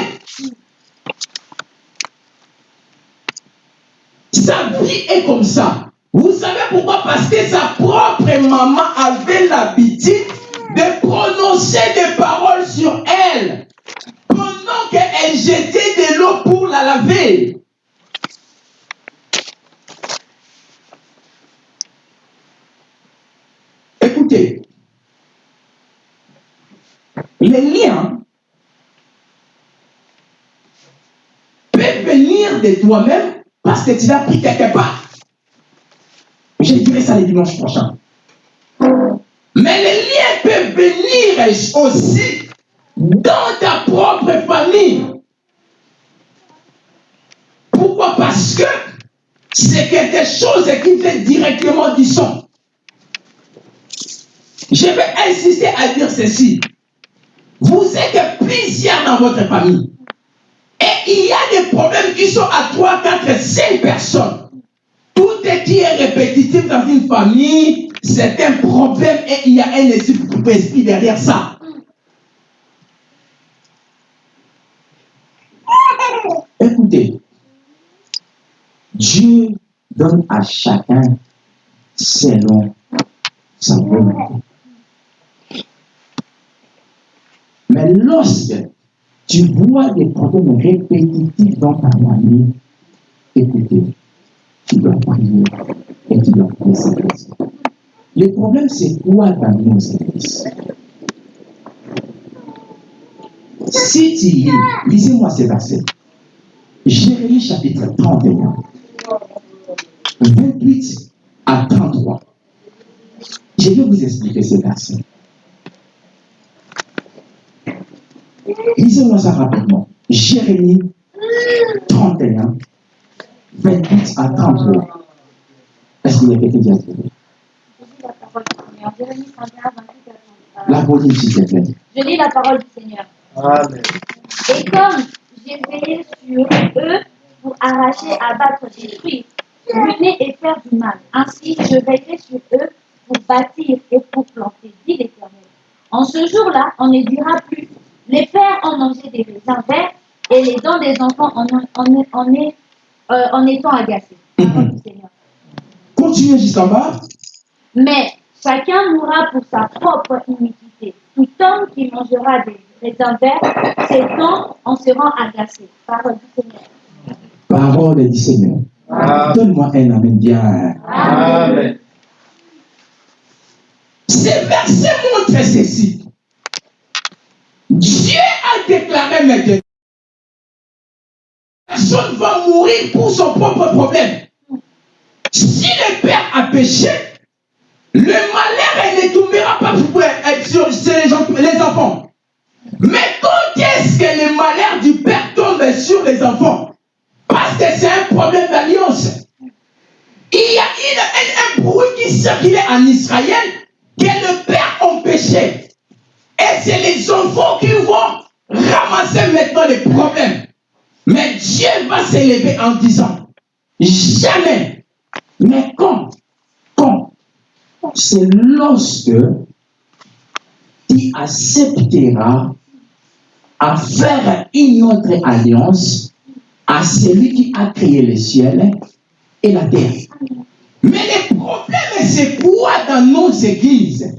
Sa vie est comme ça. Vous savez pourquoi? Parce que sa propre maman avait l'habitude de prononcer des paroles sur elle pendant qu'elle jetait de l'eau pour la laver. Écoutez, les liens peuvent venir de toi-même parce que tu l'as pris quelque part. Je dirai ça le dimanche prochain. Mais les liens peuvent venir aussi dans ta propre famille. Pourquoi? Parce que c'est quelque chose qui vient directement du son. Je vais insister à dire ceci. Vous êtes plusieurs dans votre famille. Et il y a des problèmes qui sont à 3, 4, 5 personnes. Tout ce qui est répétitif dans une famille, c'est un problème et il y a un esprit derrière ça. Écoutez, Dieu donne à chacun selon sa volonté. Mais lorsque tu vois des problèmes répétitifs dans ta famille, écoutez, tu dois prier et tu dois prier Le problème, c'est quoi dans nos églises Si tu lis, lisez-moi ces versets. Jérémie chapitre 31, 28 à 33. Je vais vous expliquer ces versets. Lisez-moi ça rapidement. Jérémie 31, 28 à 33. Est-ce qu'il y a quelqu'un qui a trouvé? La police, s'il te plaît. Je lis la parole du Seigneur. Amen. Et comme j'ai veillé sur eux pour arracher, abattre, détruire, et faire du mal, ainsi je veillerai sur eux pour bâtir et pour planter, dit l'Éternel. En ce jour-là, on ne dira plus, les pères ont mangé des raisins verts et les dents des enfants en, en, en, euh, en étant du Seigneur. Continuez jusqu'en bas. Mais chacun mourra pour sa propre iniquité. Tout homme qui mangera des raisins verts, ses dents en seront agacées. Parole du Seigneur. Parole du Seigneur. Donne-moi un amen bien. Amen. Ce verset montre ceci. Dieu a déclaré maintenant personne va mourir pour son propre problème. Si le père a péché, le malheur ne tombera pas sur les enfants. Mais quand est-ce que le malheur du père tombe sur les enfants? Que c'est un problème d'alliance. Il y a un, bruit qui circulait en Israël que le père péché. Et c'est les enfants qui vont ramasser maintenant les problèmes. Mais Dieu va s'élever en disant, jamais. Mais quand Quand C'est lorsque tu accepteras à faire une autre alliance à celui qui a créé le ciel et la terre. Mais le problème, c'est quoi dans nos églises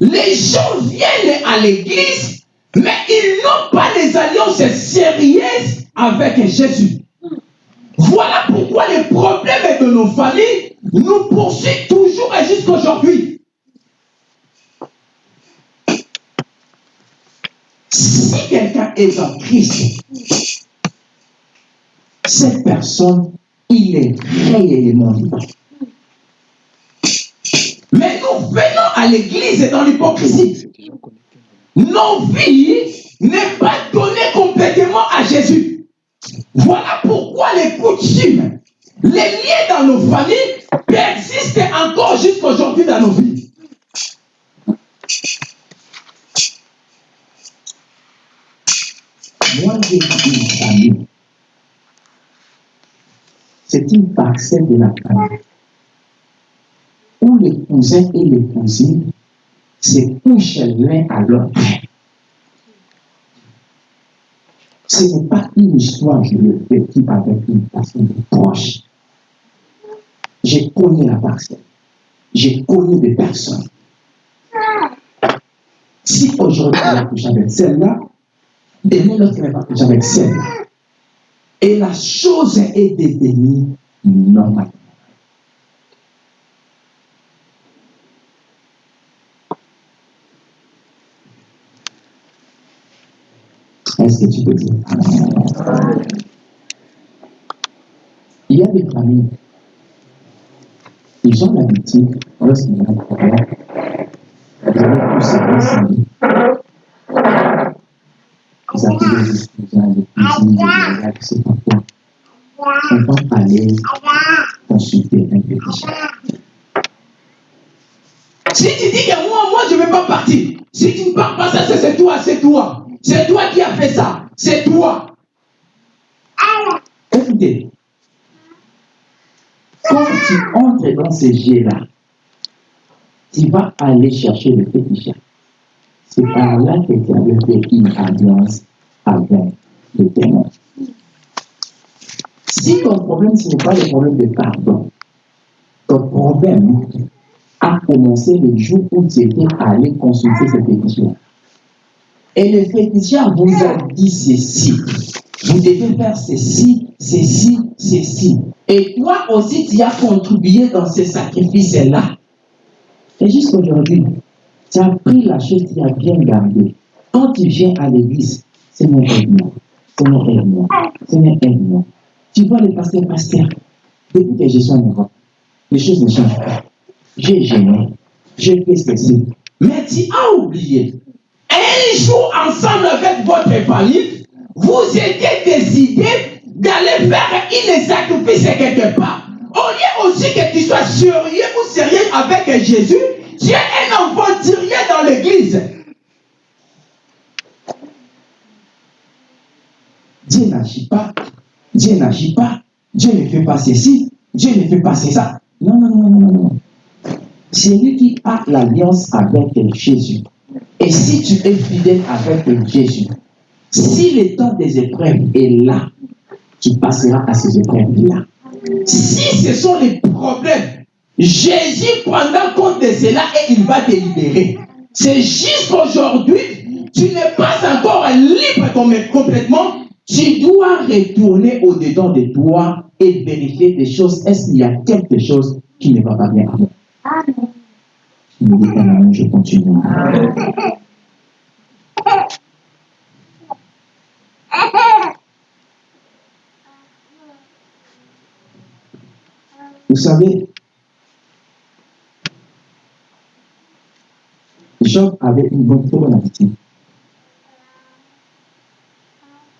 Les gens viennent à l'église, mais ils n'ont pas les alliances sérieuses avec Jésus. Voilà pourquoi les problèmes de nos familles nous poursuivent toujours et jusqu'à aujourd'hui. Si quelqu'un est en Christ, cette personne, il est réellement libre. Mais nous venons à l'église dans l'hypocrisie. Nos vies n'est pas données complètement à Jésus. Voilà pourquoi les coutumes, les liens dans nos familles persistent encore jusqu'à aujourd'hui dans nos vies. Moi, j'ai une famille. C'est une parcelle de la famille où les cousins et les cousines se couchent l'un à l'autre. Ce n'est pas une histoire que je le vécu avec une personne proche. J'ai connu la personne. J'ai connu des personnes. Si aujourd'hui elle a avec celle-là, demain l'autre va coucher avec celle-là. Et la chose est devenue normale. Est-ce que tu peux dire Il y a des familles, ils ont l'habitude, lorsqu'il y a un problème, d'aller pousser les Si tu dis que moi, moi, je ne vais pas partir, si tu ne pars pas, ça, c'est toi, c'est toi. C'est toi qui as fait ça. C'est toi. Écoutez. Quand tu entres dans ces jets-là, tu vas aller chercher le petit C'est par là que tu avais fait une alliance avec le témoin. Si ton problème, ce n'est pas le problème de pardon, ton problème a commencé le jour où tu étais allé consulter ce petit et le féticheur vous a dit ceci. Vous devez faire ceci, ceci, ceci. Et toi aussi, tu as contribué dans ce sacrifice-là. Et jusqu'aujourd'hui, tu as pris la chose, tu as bien gardé. Quand tu viens à l'église, mon aide-moi, mon aide-moi, mon aide-moi. Tu vois le pasteur, pasteur, depuis que je suis en Europe, les choses ne changent pas. J'ai gêné, j'ai fait ceci. Mais tu as oublié un jour ensemble avec votre famille, vous étiez décidé d'aller faire une sacrifice quelque part. Au lieu aussi que tu sois sérieux ou sérieux avec Jésus, tu es un enfant tiré dans l'église. Dieu n'agit pas, Dieu n'agit pas, Dieu ne fait pas ceci, Dieu ne fait pas ça. Non, non, non, non, non. C'est lui qui a l'alliance avec Jésus. Et si tu es fidèle avec Jésus, si le temps des épreuves est là, tu passeras à ces épreuves-là. Si ce sont les problèmes, Jésus prendra compte de cela et il va te libérer. C'est juste qu'aujourd'hui, tu n'es pas encore libre complètement. Tu dois retourner au-dedans de toi et vérifier des choses. Est-ce qu'il y a quelque chose qui ne va pas bien? Amen. Me dit Amen, je continue. Vous savez, Job avait une bonne, très bonne attitude.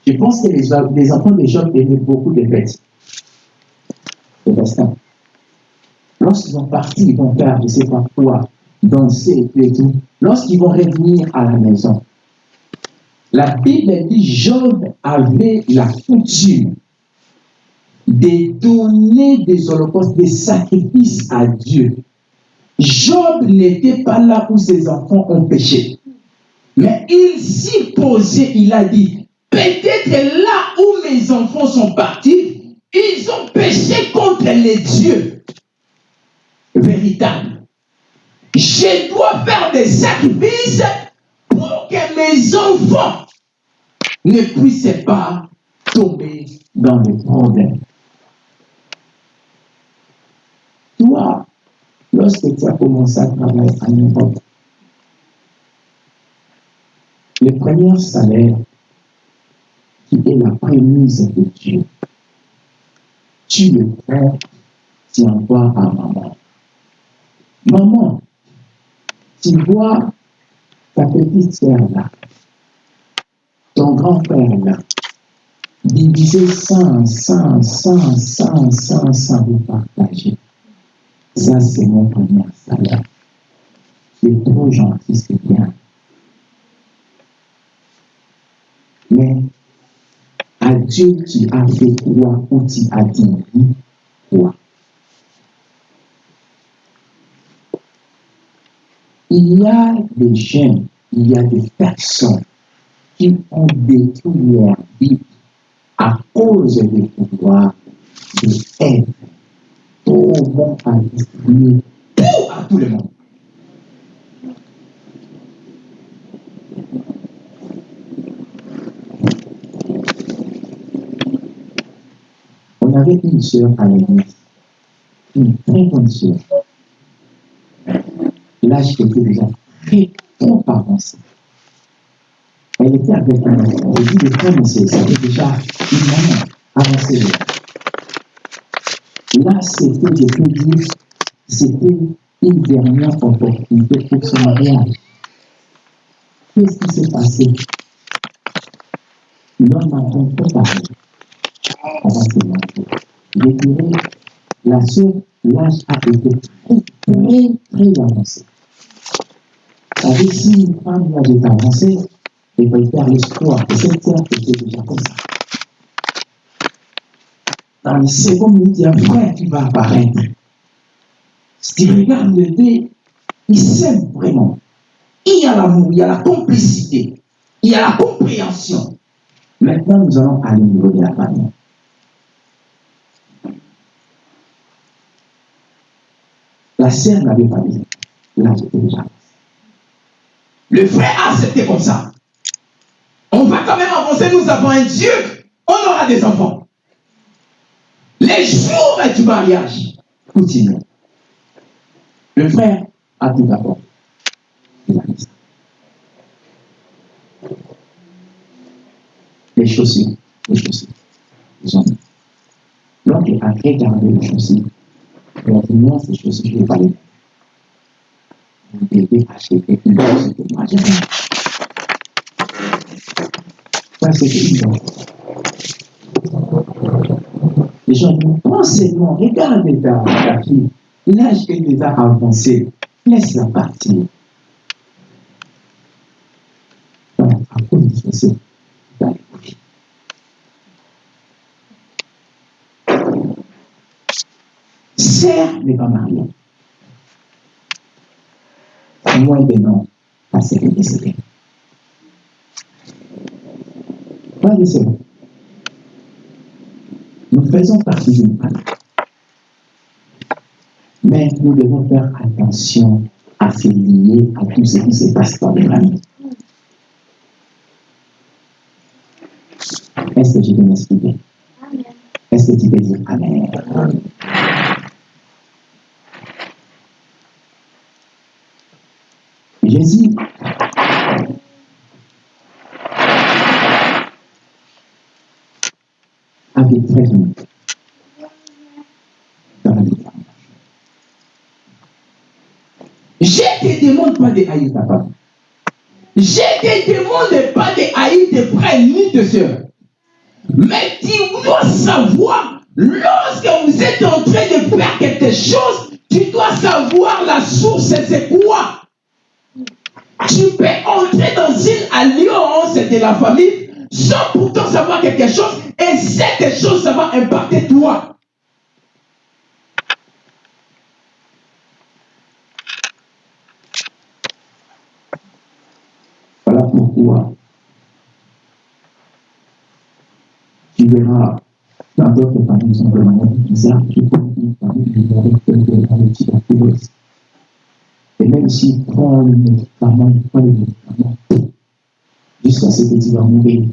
Je pense que les, enfants de Job aimaient beaucoup de fêtes. C'est. Lorsqu'ils vont partir, ils vont faire, je sais pas quoi, danser et tout et tout. Lorsqu'ils vont revenir à la maison, la Bible dit Job avait la coutume de donner des holocaustes, des sacrifices à Dieu. Job n'était pas là où ses enfants ont péché. Mais il s'y posait, il a dit, peut-être là où mes enfants sont partis, ils ont péché contre les dieux véritables. Je dois faire des sacrifices pour que mes enfants ne puissent pas tomber dans les problèmes. Toi, lorsque tu as commencé à travailler en Europe, le premier salaire qui est la prémisse de Dieu, tu le prends, tu envoies à maman. Maman, tu vois ta petite sœur là, ton grand frère là, diviser 100, 100, 100, 100, 100, 100, vous partagez. Ça, c'est mon premier salaire. Es trop gentil, c'est bien. Mais à Dieu, tu as fait quoi ou tu as dit quoi Il y a des jeunes, il y a des personnes qui ont détruit leur vie à cause du pouvoir de être trop bon à distribuer tout à tout le monde. Avait une sœur à l'église, une très bonne sœur. L'âge était déjà très trop avancé. Elle était avec un enfant. Dis des femmes, c'était déjà une maman avancée. Là, c'était, je peux dire, c'était une dernière opportunité pour son mariage. Qu'est-ce qui s'est passé? L'homme a donc préparé. On va dirais, la sœur, l'âge a été très, très, avancé. Savez, si une femme l'âge est avancé, elle va y faire l'espoir que cette sœur était déjà comme ça dans les secondes minutes, il y a un frère qui va apparaître. Si tu regardes le dé, il s'aime vraiment. Il y a l'amour, il y a la complicité, il y a la compréhension. Maintenant, nous allons aller au niveau de la famille. La sœur n'avait pas dit. Là, j'étais déjà. Le frère a accepté comme ça. On va quand même avancer, nous avons un Dieu, on aura des enfants. Les jours du mariage continuent. Le frère a tout d'abord. Les chaussures, les chaussures. Ont mis. L'oncle a regardé les chaussures. Il a dit non, ces chaussures, je mariage. Ça, c'est. Les gens pensez-moi, regardez ta, fille. L'âge est déjà avancé. Laisse-la partir ça, dans les bougies. Sœur n'est pas mariée. Moi de non, à ce que décédé. Pas de. Nous faisons partie d'une famille. Mais nous devons faire attention à se lier à tout ce qui se passe dans les familles. Est-ce que je peux m'expliquer? Est-ce que tu peux dire Amen? Avec 13 minutes. dans la détermination. Je ne te demande pas de haïr ta femme. Je ne te demande pas de haïr tes frères ni tes soeurs. Mais tu dois savoir, lorsque vous êtes en train de faire quelque chose, tu dois savoir la source, c'est quoi? Tu peux entrer dans une alliance de la famille sans pourtant savoir quelque chose, et cette chose, ça va impacter toi. Voilà pourquoi tu verras dans d'autres familles de manière bizarre. Et même s'il prend le médicament, jusqu'à ce que tu vas mourir.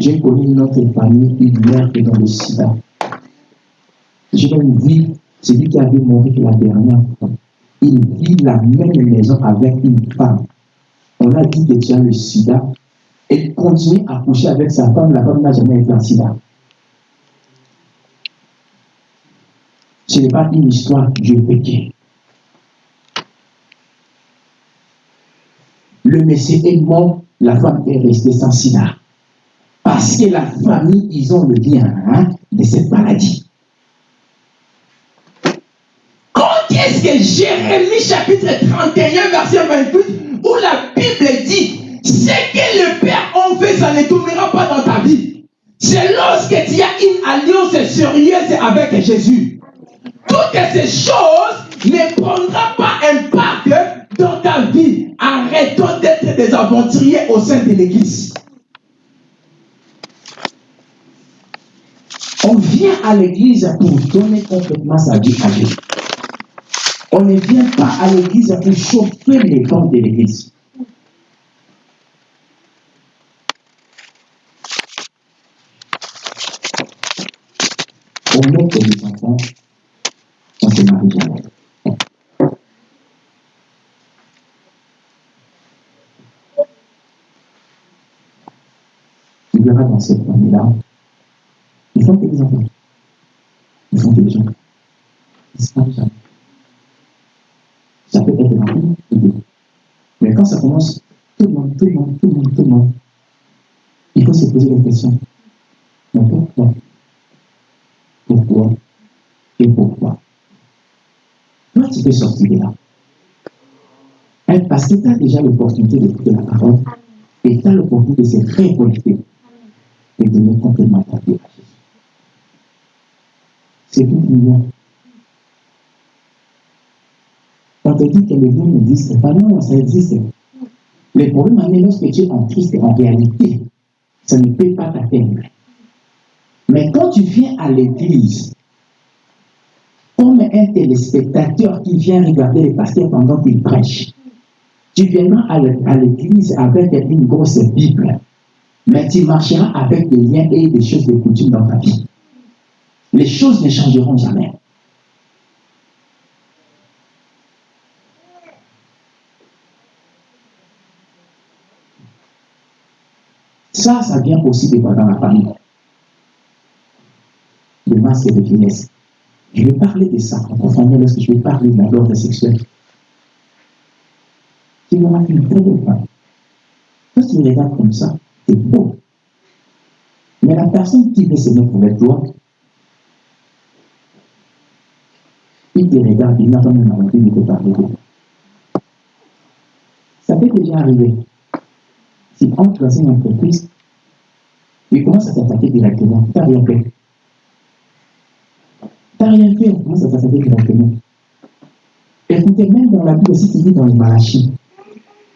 J'ai connu une autre famille, une mère qui est dans le sida. Je vais vous dire, celui qui avait mouru la dernière fois, il vit la même maison avec une femme. On a dit que tu le sida, et continue à coucher avec sa femme, la femme n'a jamais été en sida. Ce n'est pas une histoire du péché. Le Messie est mort, la femme est restée sans sida. Parce que la famille, ils ont le lien hein, de cette maladie. Quand est-ce que Jérémie chapitre 31, verset 28, où la Bible dit ce que le Père en fait, ça ne tournera pas dans ta vie. C'est lorsque tu as une alliance sérieuse avec Jésus. Toutes ces choses ne prendront pas impact dans ta vie. Arrêtons d'être des aventuriers au sein de l'Église. On vient à l'église pour donner complètement sa vie à Dieu. On ne vient pas à l'église pour chauffer les dents de l'église. On met les enfants, ne se marie jamais. Tu verras dans cette famille-là, des enfants. Ils des gens. Ils marient jamais. Ça peut être deux. Mais quand ça commence, tout le monde, tout le monde, tout le monde, tout le monde, il faut se poser la question. Mais pourquoi? Pourquoi? Et pourquoi? Toi, tu peux sortir de là. Parce que tu as déjà l'opportunité d'écouter la parole et tu as l'opportunité de se récolter et de à Jésus. C'est tout million. On te dit que le monde n'existe pas. Non, ça existe. Le problème est lorsque tu es en Christ, en réalité, ça ne peut pas t'atteindre. Mais quand tu viens à l'église, comme un téléspectateur qui vient regarder le pasteur pendant qu'il prêche, tu viendras à l'église avec une grosse Bible, mais tu marcheras avec des liens et des choses de coutume dans ta vie. Les choses ne changeront jamais. Ça, ça vient aussi fois dans la famille. Le masque de finesse. Je vais parler de ça en profondeur lorsque je vais parler de la l'ordre sexuel. Tu auras une très belle femme. Quand tu regardes comme ça, c'est beau. Mais la personne qui veut se mettre avec toi, te regarde, il n'a pas même envie de te parler. Ça peut déjà arriver. Si entre dans une entreprise, il commence à t'attaquer directement. Tu n'as rien fait. Tu n'as rien fait, il commence à t'attaquer directement. Écoutez, même dans la Bible, si tu lis dans le Malachie,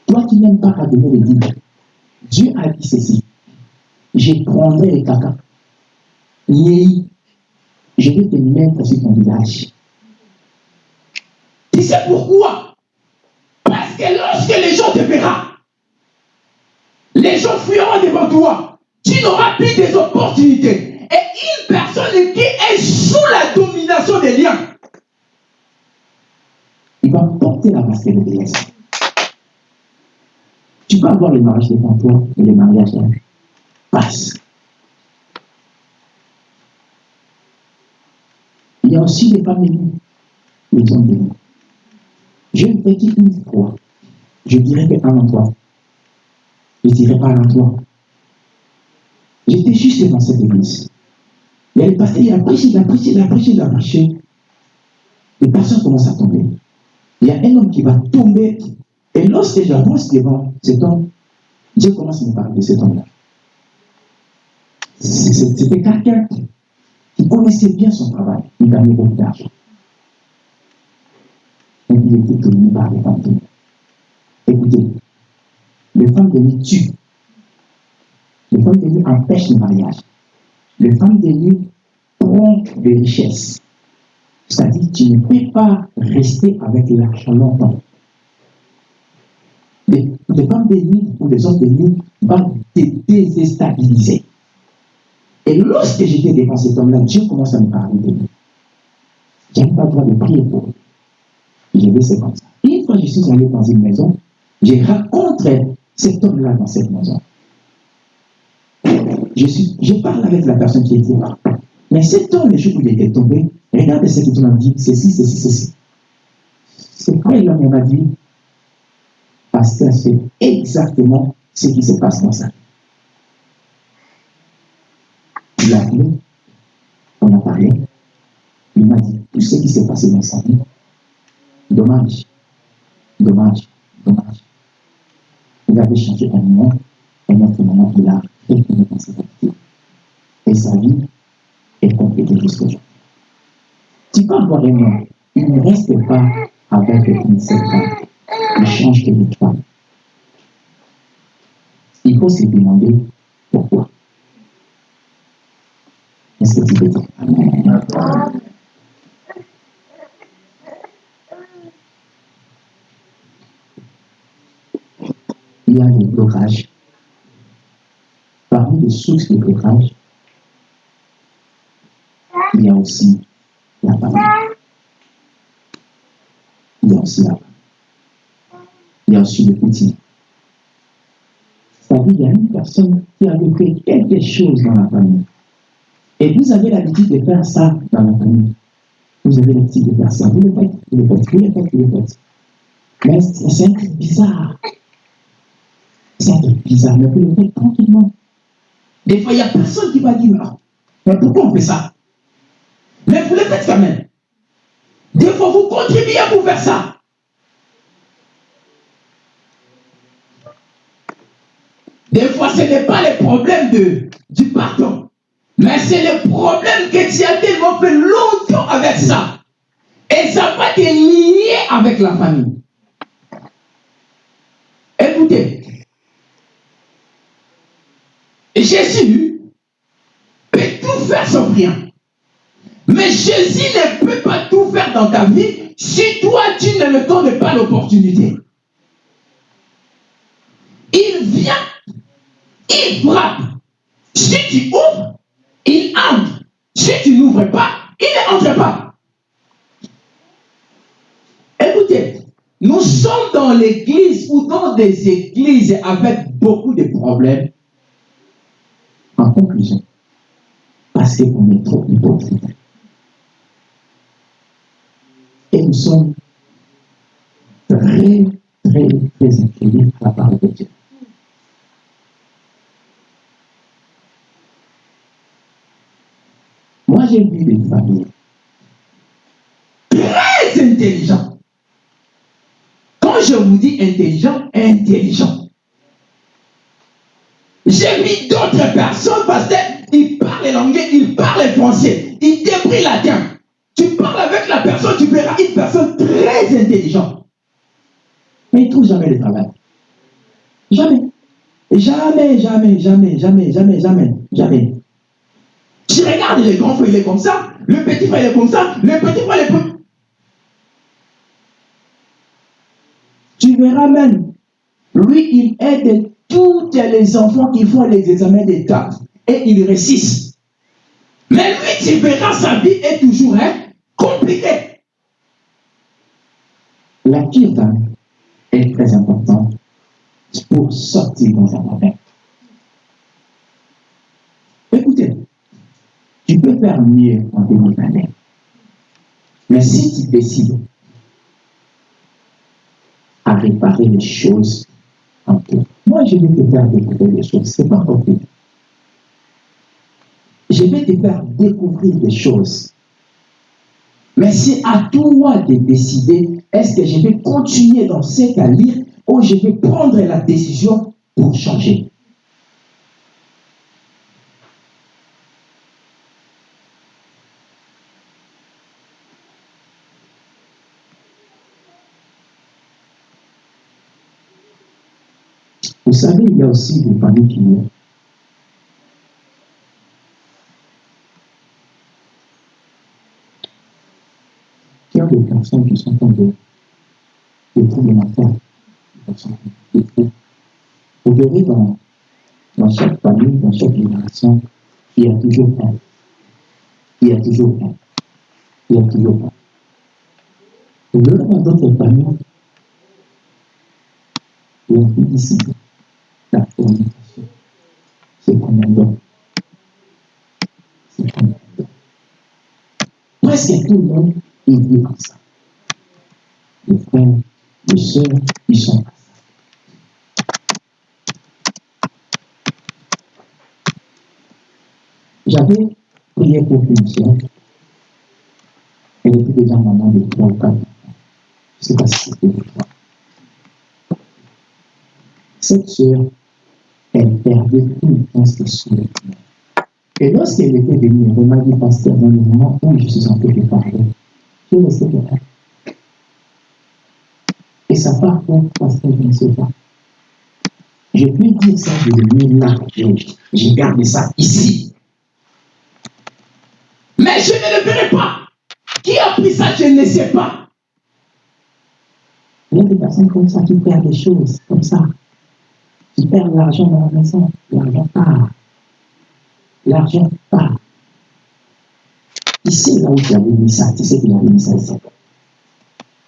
toi qui n'aimes pas à donner les dîmes, Dieu a dit ceci. Je prendrai les caca. Yéhi, je vais te mettre sur ton visage. Tu sais pourquoi? Parce que lorsque les gens te verront, les gens fuiront devant toi. Tu n'auras plus des opportunités. Et une personne qui est sous la domination des liens, il va porter la masque de déesse. Tu vas voir les mariages devant toi et les mariages passent. Il y a aussi des familles, les hommes de nous me dis une fois, je dirais que un emploi. Je dirais pas un emploi. J'étais juste dans cette église. Il y a le il a prêché, il a prêché, il a prêché, il a prêché. Les personnes commencent à tomber. Il y a un homme qui va tomber. Et lorsque j'avance devant cet homme, Dieu commence à me parler de cet homme-là. C'était quelqu'un qui connaissait bien son travail. Il gagnait beaucoup d'argent. Et il était par les Écoutez, les femmes de nuit tuent. Les femmes empêchent le mariage. Les femmes de nuit prennent des richesses. C'est-à-dire tu ne peux pas rester avec l'argent longtemps. Les, femmes de nuit ou les hommes de nuit vont te déstabiliser. Et lorsque j'étais devant cet homme-là, Dieu commence à me parler de lui. N'avais pas le droit de prier pour lui. Je vais ça. Une fois, je suis allé dans une maison, j'ai rencontré cet homme-là dans cette maison. Je, suis, je parle avec la personne qui était là. Mais cet homme, le jour où il était tombé, regarde ce qu'il m'a dit, ceci, ceci, ceci. C'est quoi il m'a dit? Pasteur, c'est exactement ce qui se passe dans ça. Il a appelé, on a parlé, il m'a dit tout ce qui s'est passé dans sa vie. Dommage, dommage, dommage. Il avait changé un moment, et notre moment, il a retourné dans cette activité. Et sa vie est complétée jusqu'à aujourd'hui. Tu un homme, il ne reste pas avec une femme. Il change de femme. Il faut se demander pourquoi. Est-ce que tu peux dire Amen? Il y a des blocages. Parmi les sources de blocage, il y a aussi la famille. Il y a aussi la famille. Il y a aussi le petit. C'est-à-dire, il y a une personne qui a fait quelque chose dans la famille. Et vous avez l'habitude de faire ça dans la famille. Vous avez l'habitude de faire ça. Vous le faites, vous le faites, vous le faites, vous le faites. Mais c'est un truc bizarre. C'est un truc bizarre, mais vous le faites tranquillement. Des fois, il n'y a personne qui va dire, non, mais pourquoi on fait ça? Mais vous le faites quand même. Des fois, vous contribuez à vous faire ça. Des fois, ce n'est pas le problème de, du pardon. Mais c'est le problème que tu as fait longtemps avec ça. Et ça va te lier avec la famille. Écoutez, Jésus peut tout faire sans rien. Mais Jésus ne peut pas tout faire dans ta vie si toi tu ne le donnes pas l'opportunité. Il vient, il frappe. Si tu ouvres, il entre. Si tu n'ouvres pas, il n'entre pas. Écoutez, nous sommes dans l'église ou dans des églises avec beaucoup de problèmes. Conclusion, parce qu'on est trop hypocrite. Et nous sommes très, très, très inclinés à la parole de Dieu. Moi, j'ai vu des familles très intelligentes. Quand je vous dis intelligent, intelligent. J'ai vu d'autres personnes parce qu'ils parlent l'anglais, ils parlent français, ils débrouillent latin. Tu parles avec la personne, tu verras une personne très intelligente. Mais il ne trouve jamais de travail. Jamais. Jamais, jamais, jamais, jamais, jamais, jamais, jamais. Tu regardes le grand frère, il est comme ça. Le petit frère, il est comme ça. Le petit frère, il est comme Tu verras même, lui, il aide tous les enfants qui font les examens d'État et ils réussissent. Mais lui, tu verras, sa vie est toujours hein, compliquée. La kirtan est très importante pour sortir dans un problème. Écoutez, tu peux faire mieux en 2021. Mais si tu décides à réparer les choses moi je vais te faire découvrir des choses, c'est pas compliqué. Je vais te faire découvrir des choses. Mais c'est à toi de décider, est-ce que je vais continuer dans cette à lire ou je vais prendre la décision pour changer? Vous savez, il y a aussi des familles qui qui ont des personnes qui sont tombées des des personnes qui sont fous. Vous verrez dans, chaque famille, dans chaque génération, il y a toujours un. Il y a toujours un. Il y a toujours un. Vous verrez dans d'autres familles, il y a plus discipline, Presque tout le monde dit comme ça. Les frères, les sœurs, ils sont ça. J'avais prié pour une sœur. Elle était déjà maman de trois ou quatre enfants. Je ne sais pas si c'était le cas. Cette sœur, elle perdait tout le temps ses souhaits. Et lorsqu'elle était venue, elle m'a dit, pasteur, dans le moment où je suis en train de parler, je ne sais pas. Et ça part pour pasteur, je ne sais pas. Je peux dire ça de lui là, je, je garde ça ici. Mais je ne le verrai pas. Qui a pris ça, je ne sais pas. Il y a des personnes comme ça qui perdent des choses, comme ça. Qui perdent l'argent dans la maison. L'argent part. L'argent part. Ici, là où tu avais mis ça, tu sais qu'il avait mis ça ici.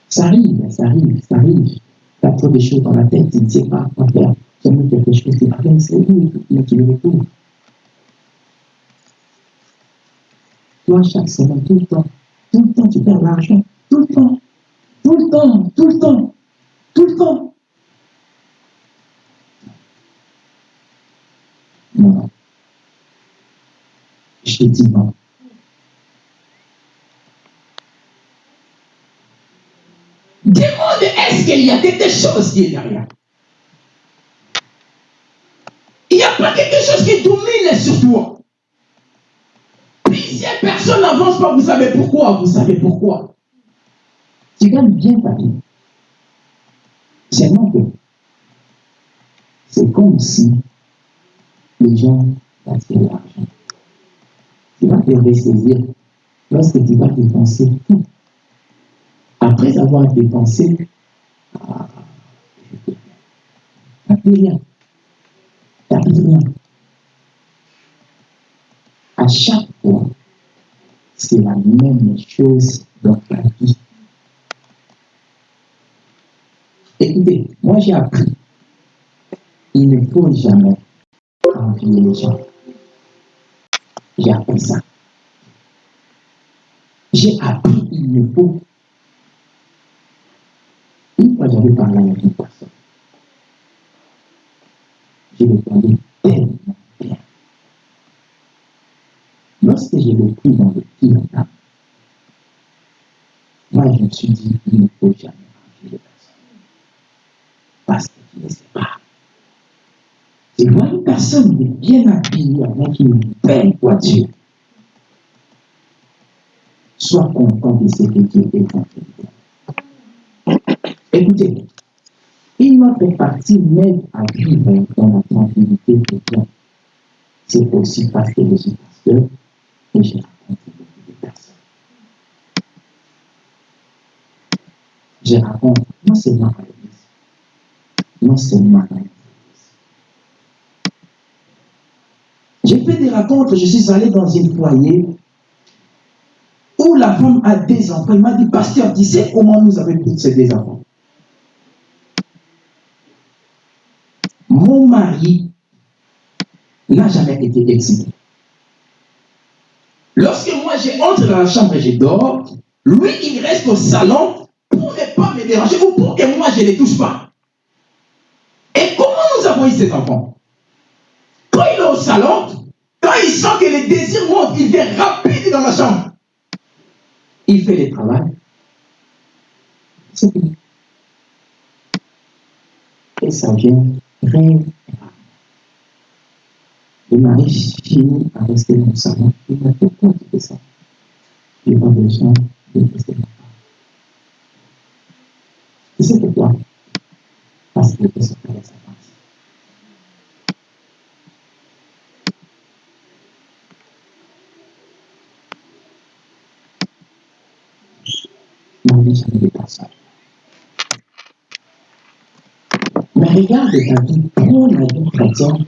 Ça arrive, ça arrive, ça arrive. Tu as trop de choses dans la tête, tu ne sais pas quoi faire. Tu as quelque chose qui va c'est où, mais tu le. Toi, chaque semaine, tout le temps, tout le temps, tu perds l'argent. Tout le temps, tout le temps, tout le temps, tout le temps. Non. Non. Demande est-ce qu'il y a quelque chose qui est derrière? Il n'y a pas quelque chose qui domine sur toi. Plusieurs personnes n'avancent pas, vous savez pourquoi Vous savez pourquoi Tu gagnes bien ta vie. Seulement que c'est comme si les gens gaspillent l'argent. Tu vas te ressaisir lorsque tu vas dépenser tout. Après avoir dépensé, ah, t'as plus rien. T'as plus rien. À chaque fois, c'est la même chose dans ta vie. Écoutez, moi j'ai appris, il ne faut jamais envier les gens. J'ai appris ça. J'ai appris, il ne faut. Une fois, j'avais parlé avec une personne. Je parlé tellement bien. Lorsque je l'ai pris dans le pied moi, je me suis dit, il ne faut jamais envier les personnes. Parce que tu ne sais pas. Tu vois une personne bien habillée avec une belle voiture. Sois content de ce que Dieu est en train Écoutez, il m'a fait partie même à vivre dans la tranquillité de Dieu. C'est aussi parce que je suis pasteur et j'ai rencontré beaucoup de personnes. Je raconte non seulement à l'église, non seulement à l'église. Rencontres, je suis allé dans un foyer où la femme a des enfants. Il m'a dit, pasteur, tu sais comment nous avons pris ces deux enfants Mon mari n'a jamais été excité. Lorsque moi, j'entre dans la chambre et je dors, Lui, il reste au salon pour ne pas me déranger ou pour que moi je ne les touche pas. Et comment nous avons eu cet enfant? Quand il est au salon, quand il sent que les désirs montent, il vient rapide dans ma chambre. Il fait le travail. Et ça vient très. Le mari finit à rester dans le salon. Il n'a pas compte de ça? Il n'a pas besoin de rester là. Et c'est pourquoi? Parce qu'il peut se sa partie. Marie, ça ne pas ça. Mais regarde ta vie, prends la vie chrétienne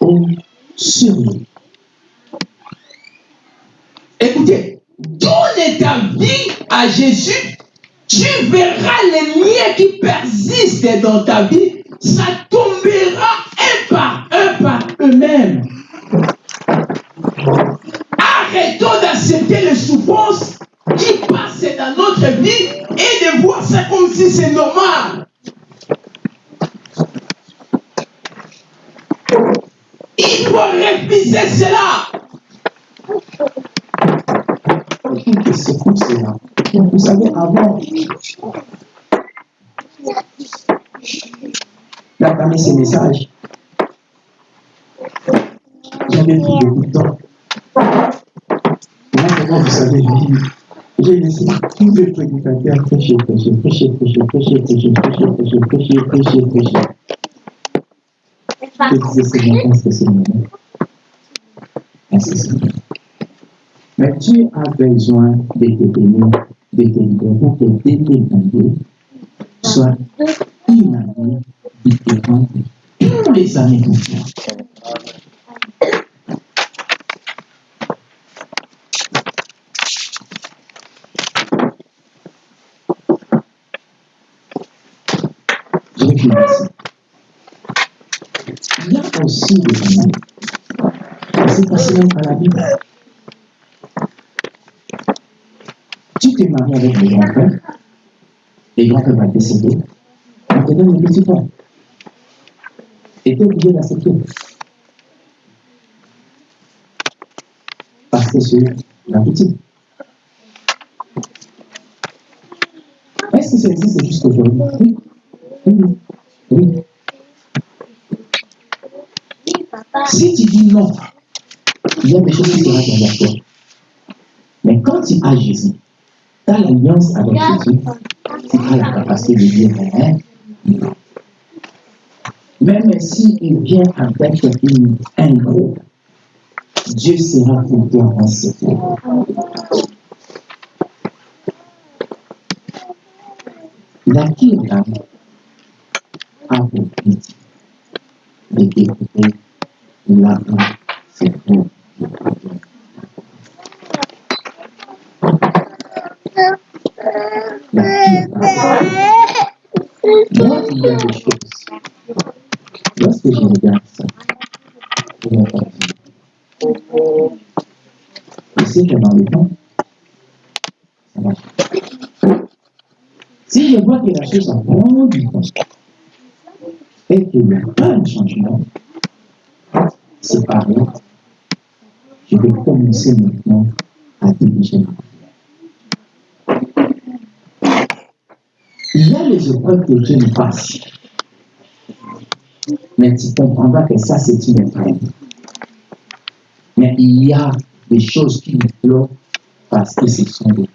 au surnom. Écoutez, donne ta vie à Jésus, tu verras les liens qui persistent dans ta vie, ça tombera un par un par eux-mêmes. Arrêtons d'accepter les souffrances qui passent dans notre vie et de voir ça comme si c'est normal. Il faut réviser cela. C'est comme cela. Vous savez, avant, d'entamer ces messages, j'avais beaucoup de temps. Maintenant, vous savez, j'ai laissé tous les prédicateurs prêcher, prêcher, prêcher, prêcher, prêcher, prêcher, prêcher, prêcher, prêcher, prêcher, prêcher. Je disais, c'est Est-ce que c'est moi Mais Dieu a besoin de te donner, de te pour que 2022 soit une il te rend tous les années confiance. Il y a aussi des moments qui se passent même à la Bible. Tu t'es marié avec le grand-père, le grand-père va décéder, on te donne le petit pain. Et obligé d'accepter. Parce que c'est la petite. Est-ce que ça existe jusqu'aujourd'hui Oui. Oui. Oui. Si tu dis non, il y a des choses qui seront derrière toi. Mais quand tu as Jésus, tu as l'alliance avec Jésus, tu as la capacité de dire hein, non. Même s'il vient avec un groupe, Dieu sera pour toi secours. La Kirtan a pour de découvrir l'argent, c'est le problème moi, il y a des choses. Lorsque je regarde ça, je me dis, je sais que dans le temps, ça marche. Si je vois que la chose a prend du temps et qu'il n'y a pas de changement, c'est pareil. Je vais commencer maintenant à diriger ma prière. Il y a les épreuves que Dieu nous passe. Mais tu comprendras que ça, c'est une épreuve. Mais il y a des choses qui nous bloquent parce que ce sont des.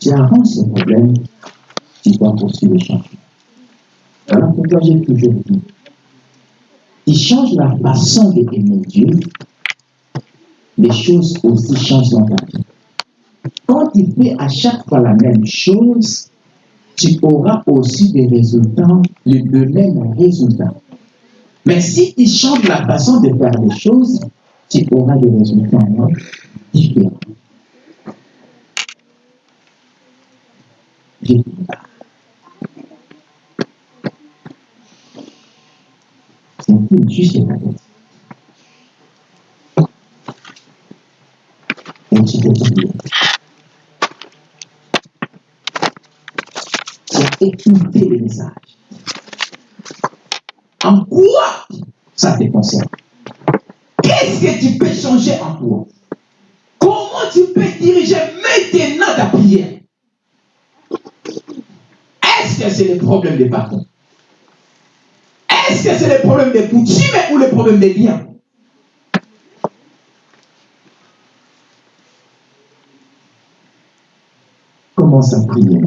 Tu arranges ce problème, tu dois poursuivre le changement. Alors pourquoi j'ai toujours dit, il change la façon d'aimer Dieu, les choses aussi changent dans ta vie. Quand tu fais à chaque fois la même chose, tu auras aussi des résultats, le, même résultat. Mais si tu changes la façon de faire les choses, tu auras des résultats différents dit, C'est un peu juste la. C'est écouter le message. En quoi ça te concerne Qu'est-ce que tu peux changer en toi Comment tu peux diriger maintenant ta prière Est-ce que c'est le problème des patrons? Est-ce que c'est le problème des coutumes ou le problème des liens? Commence à prier.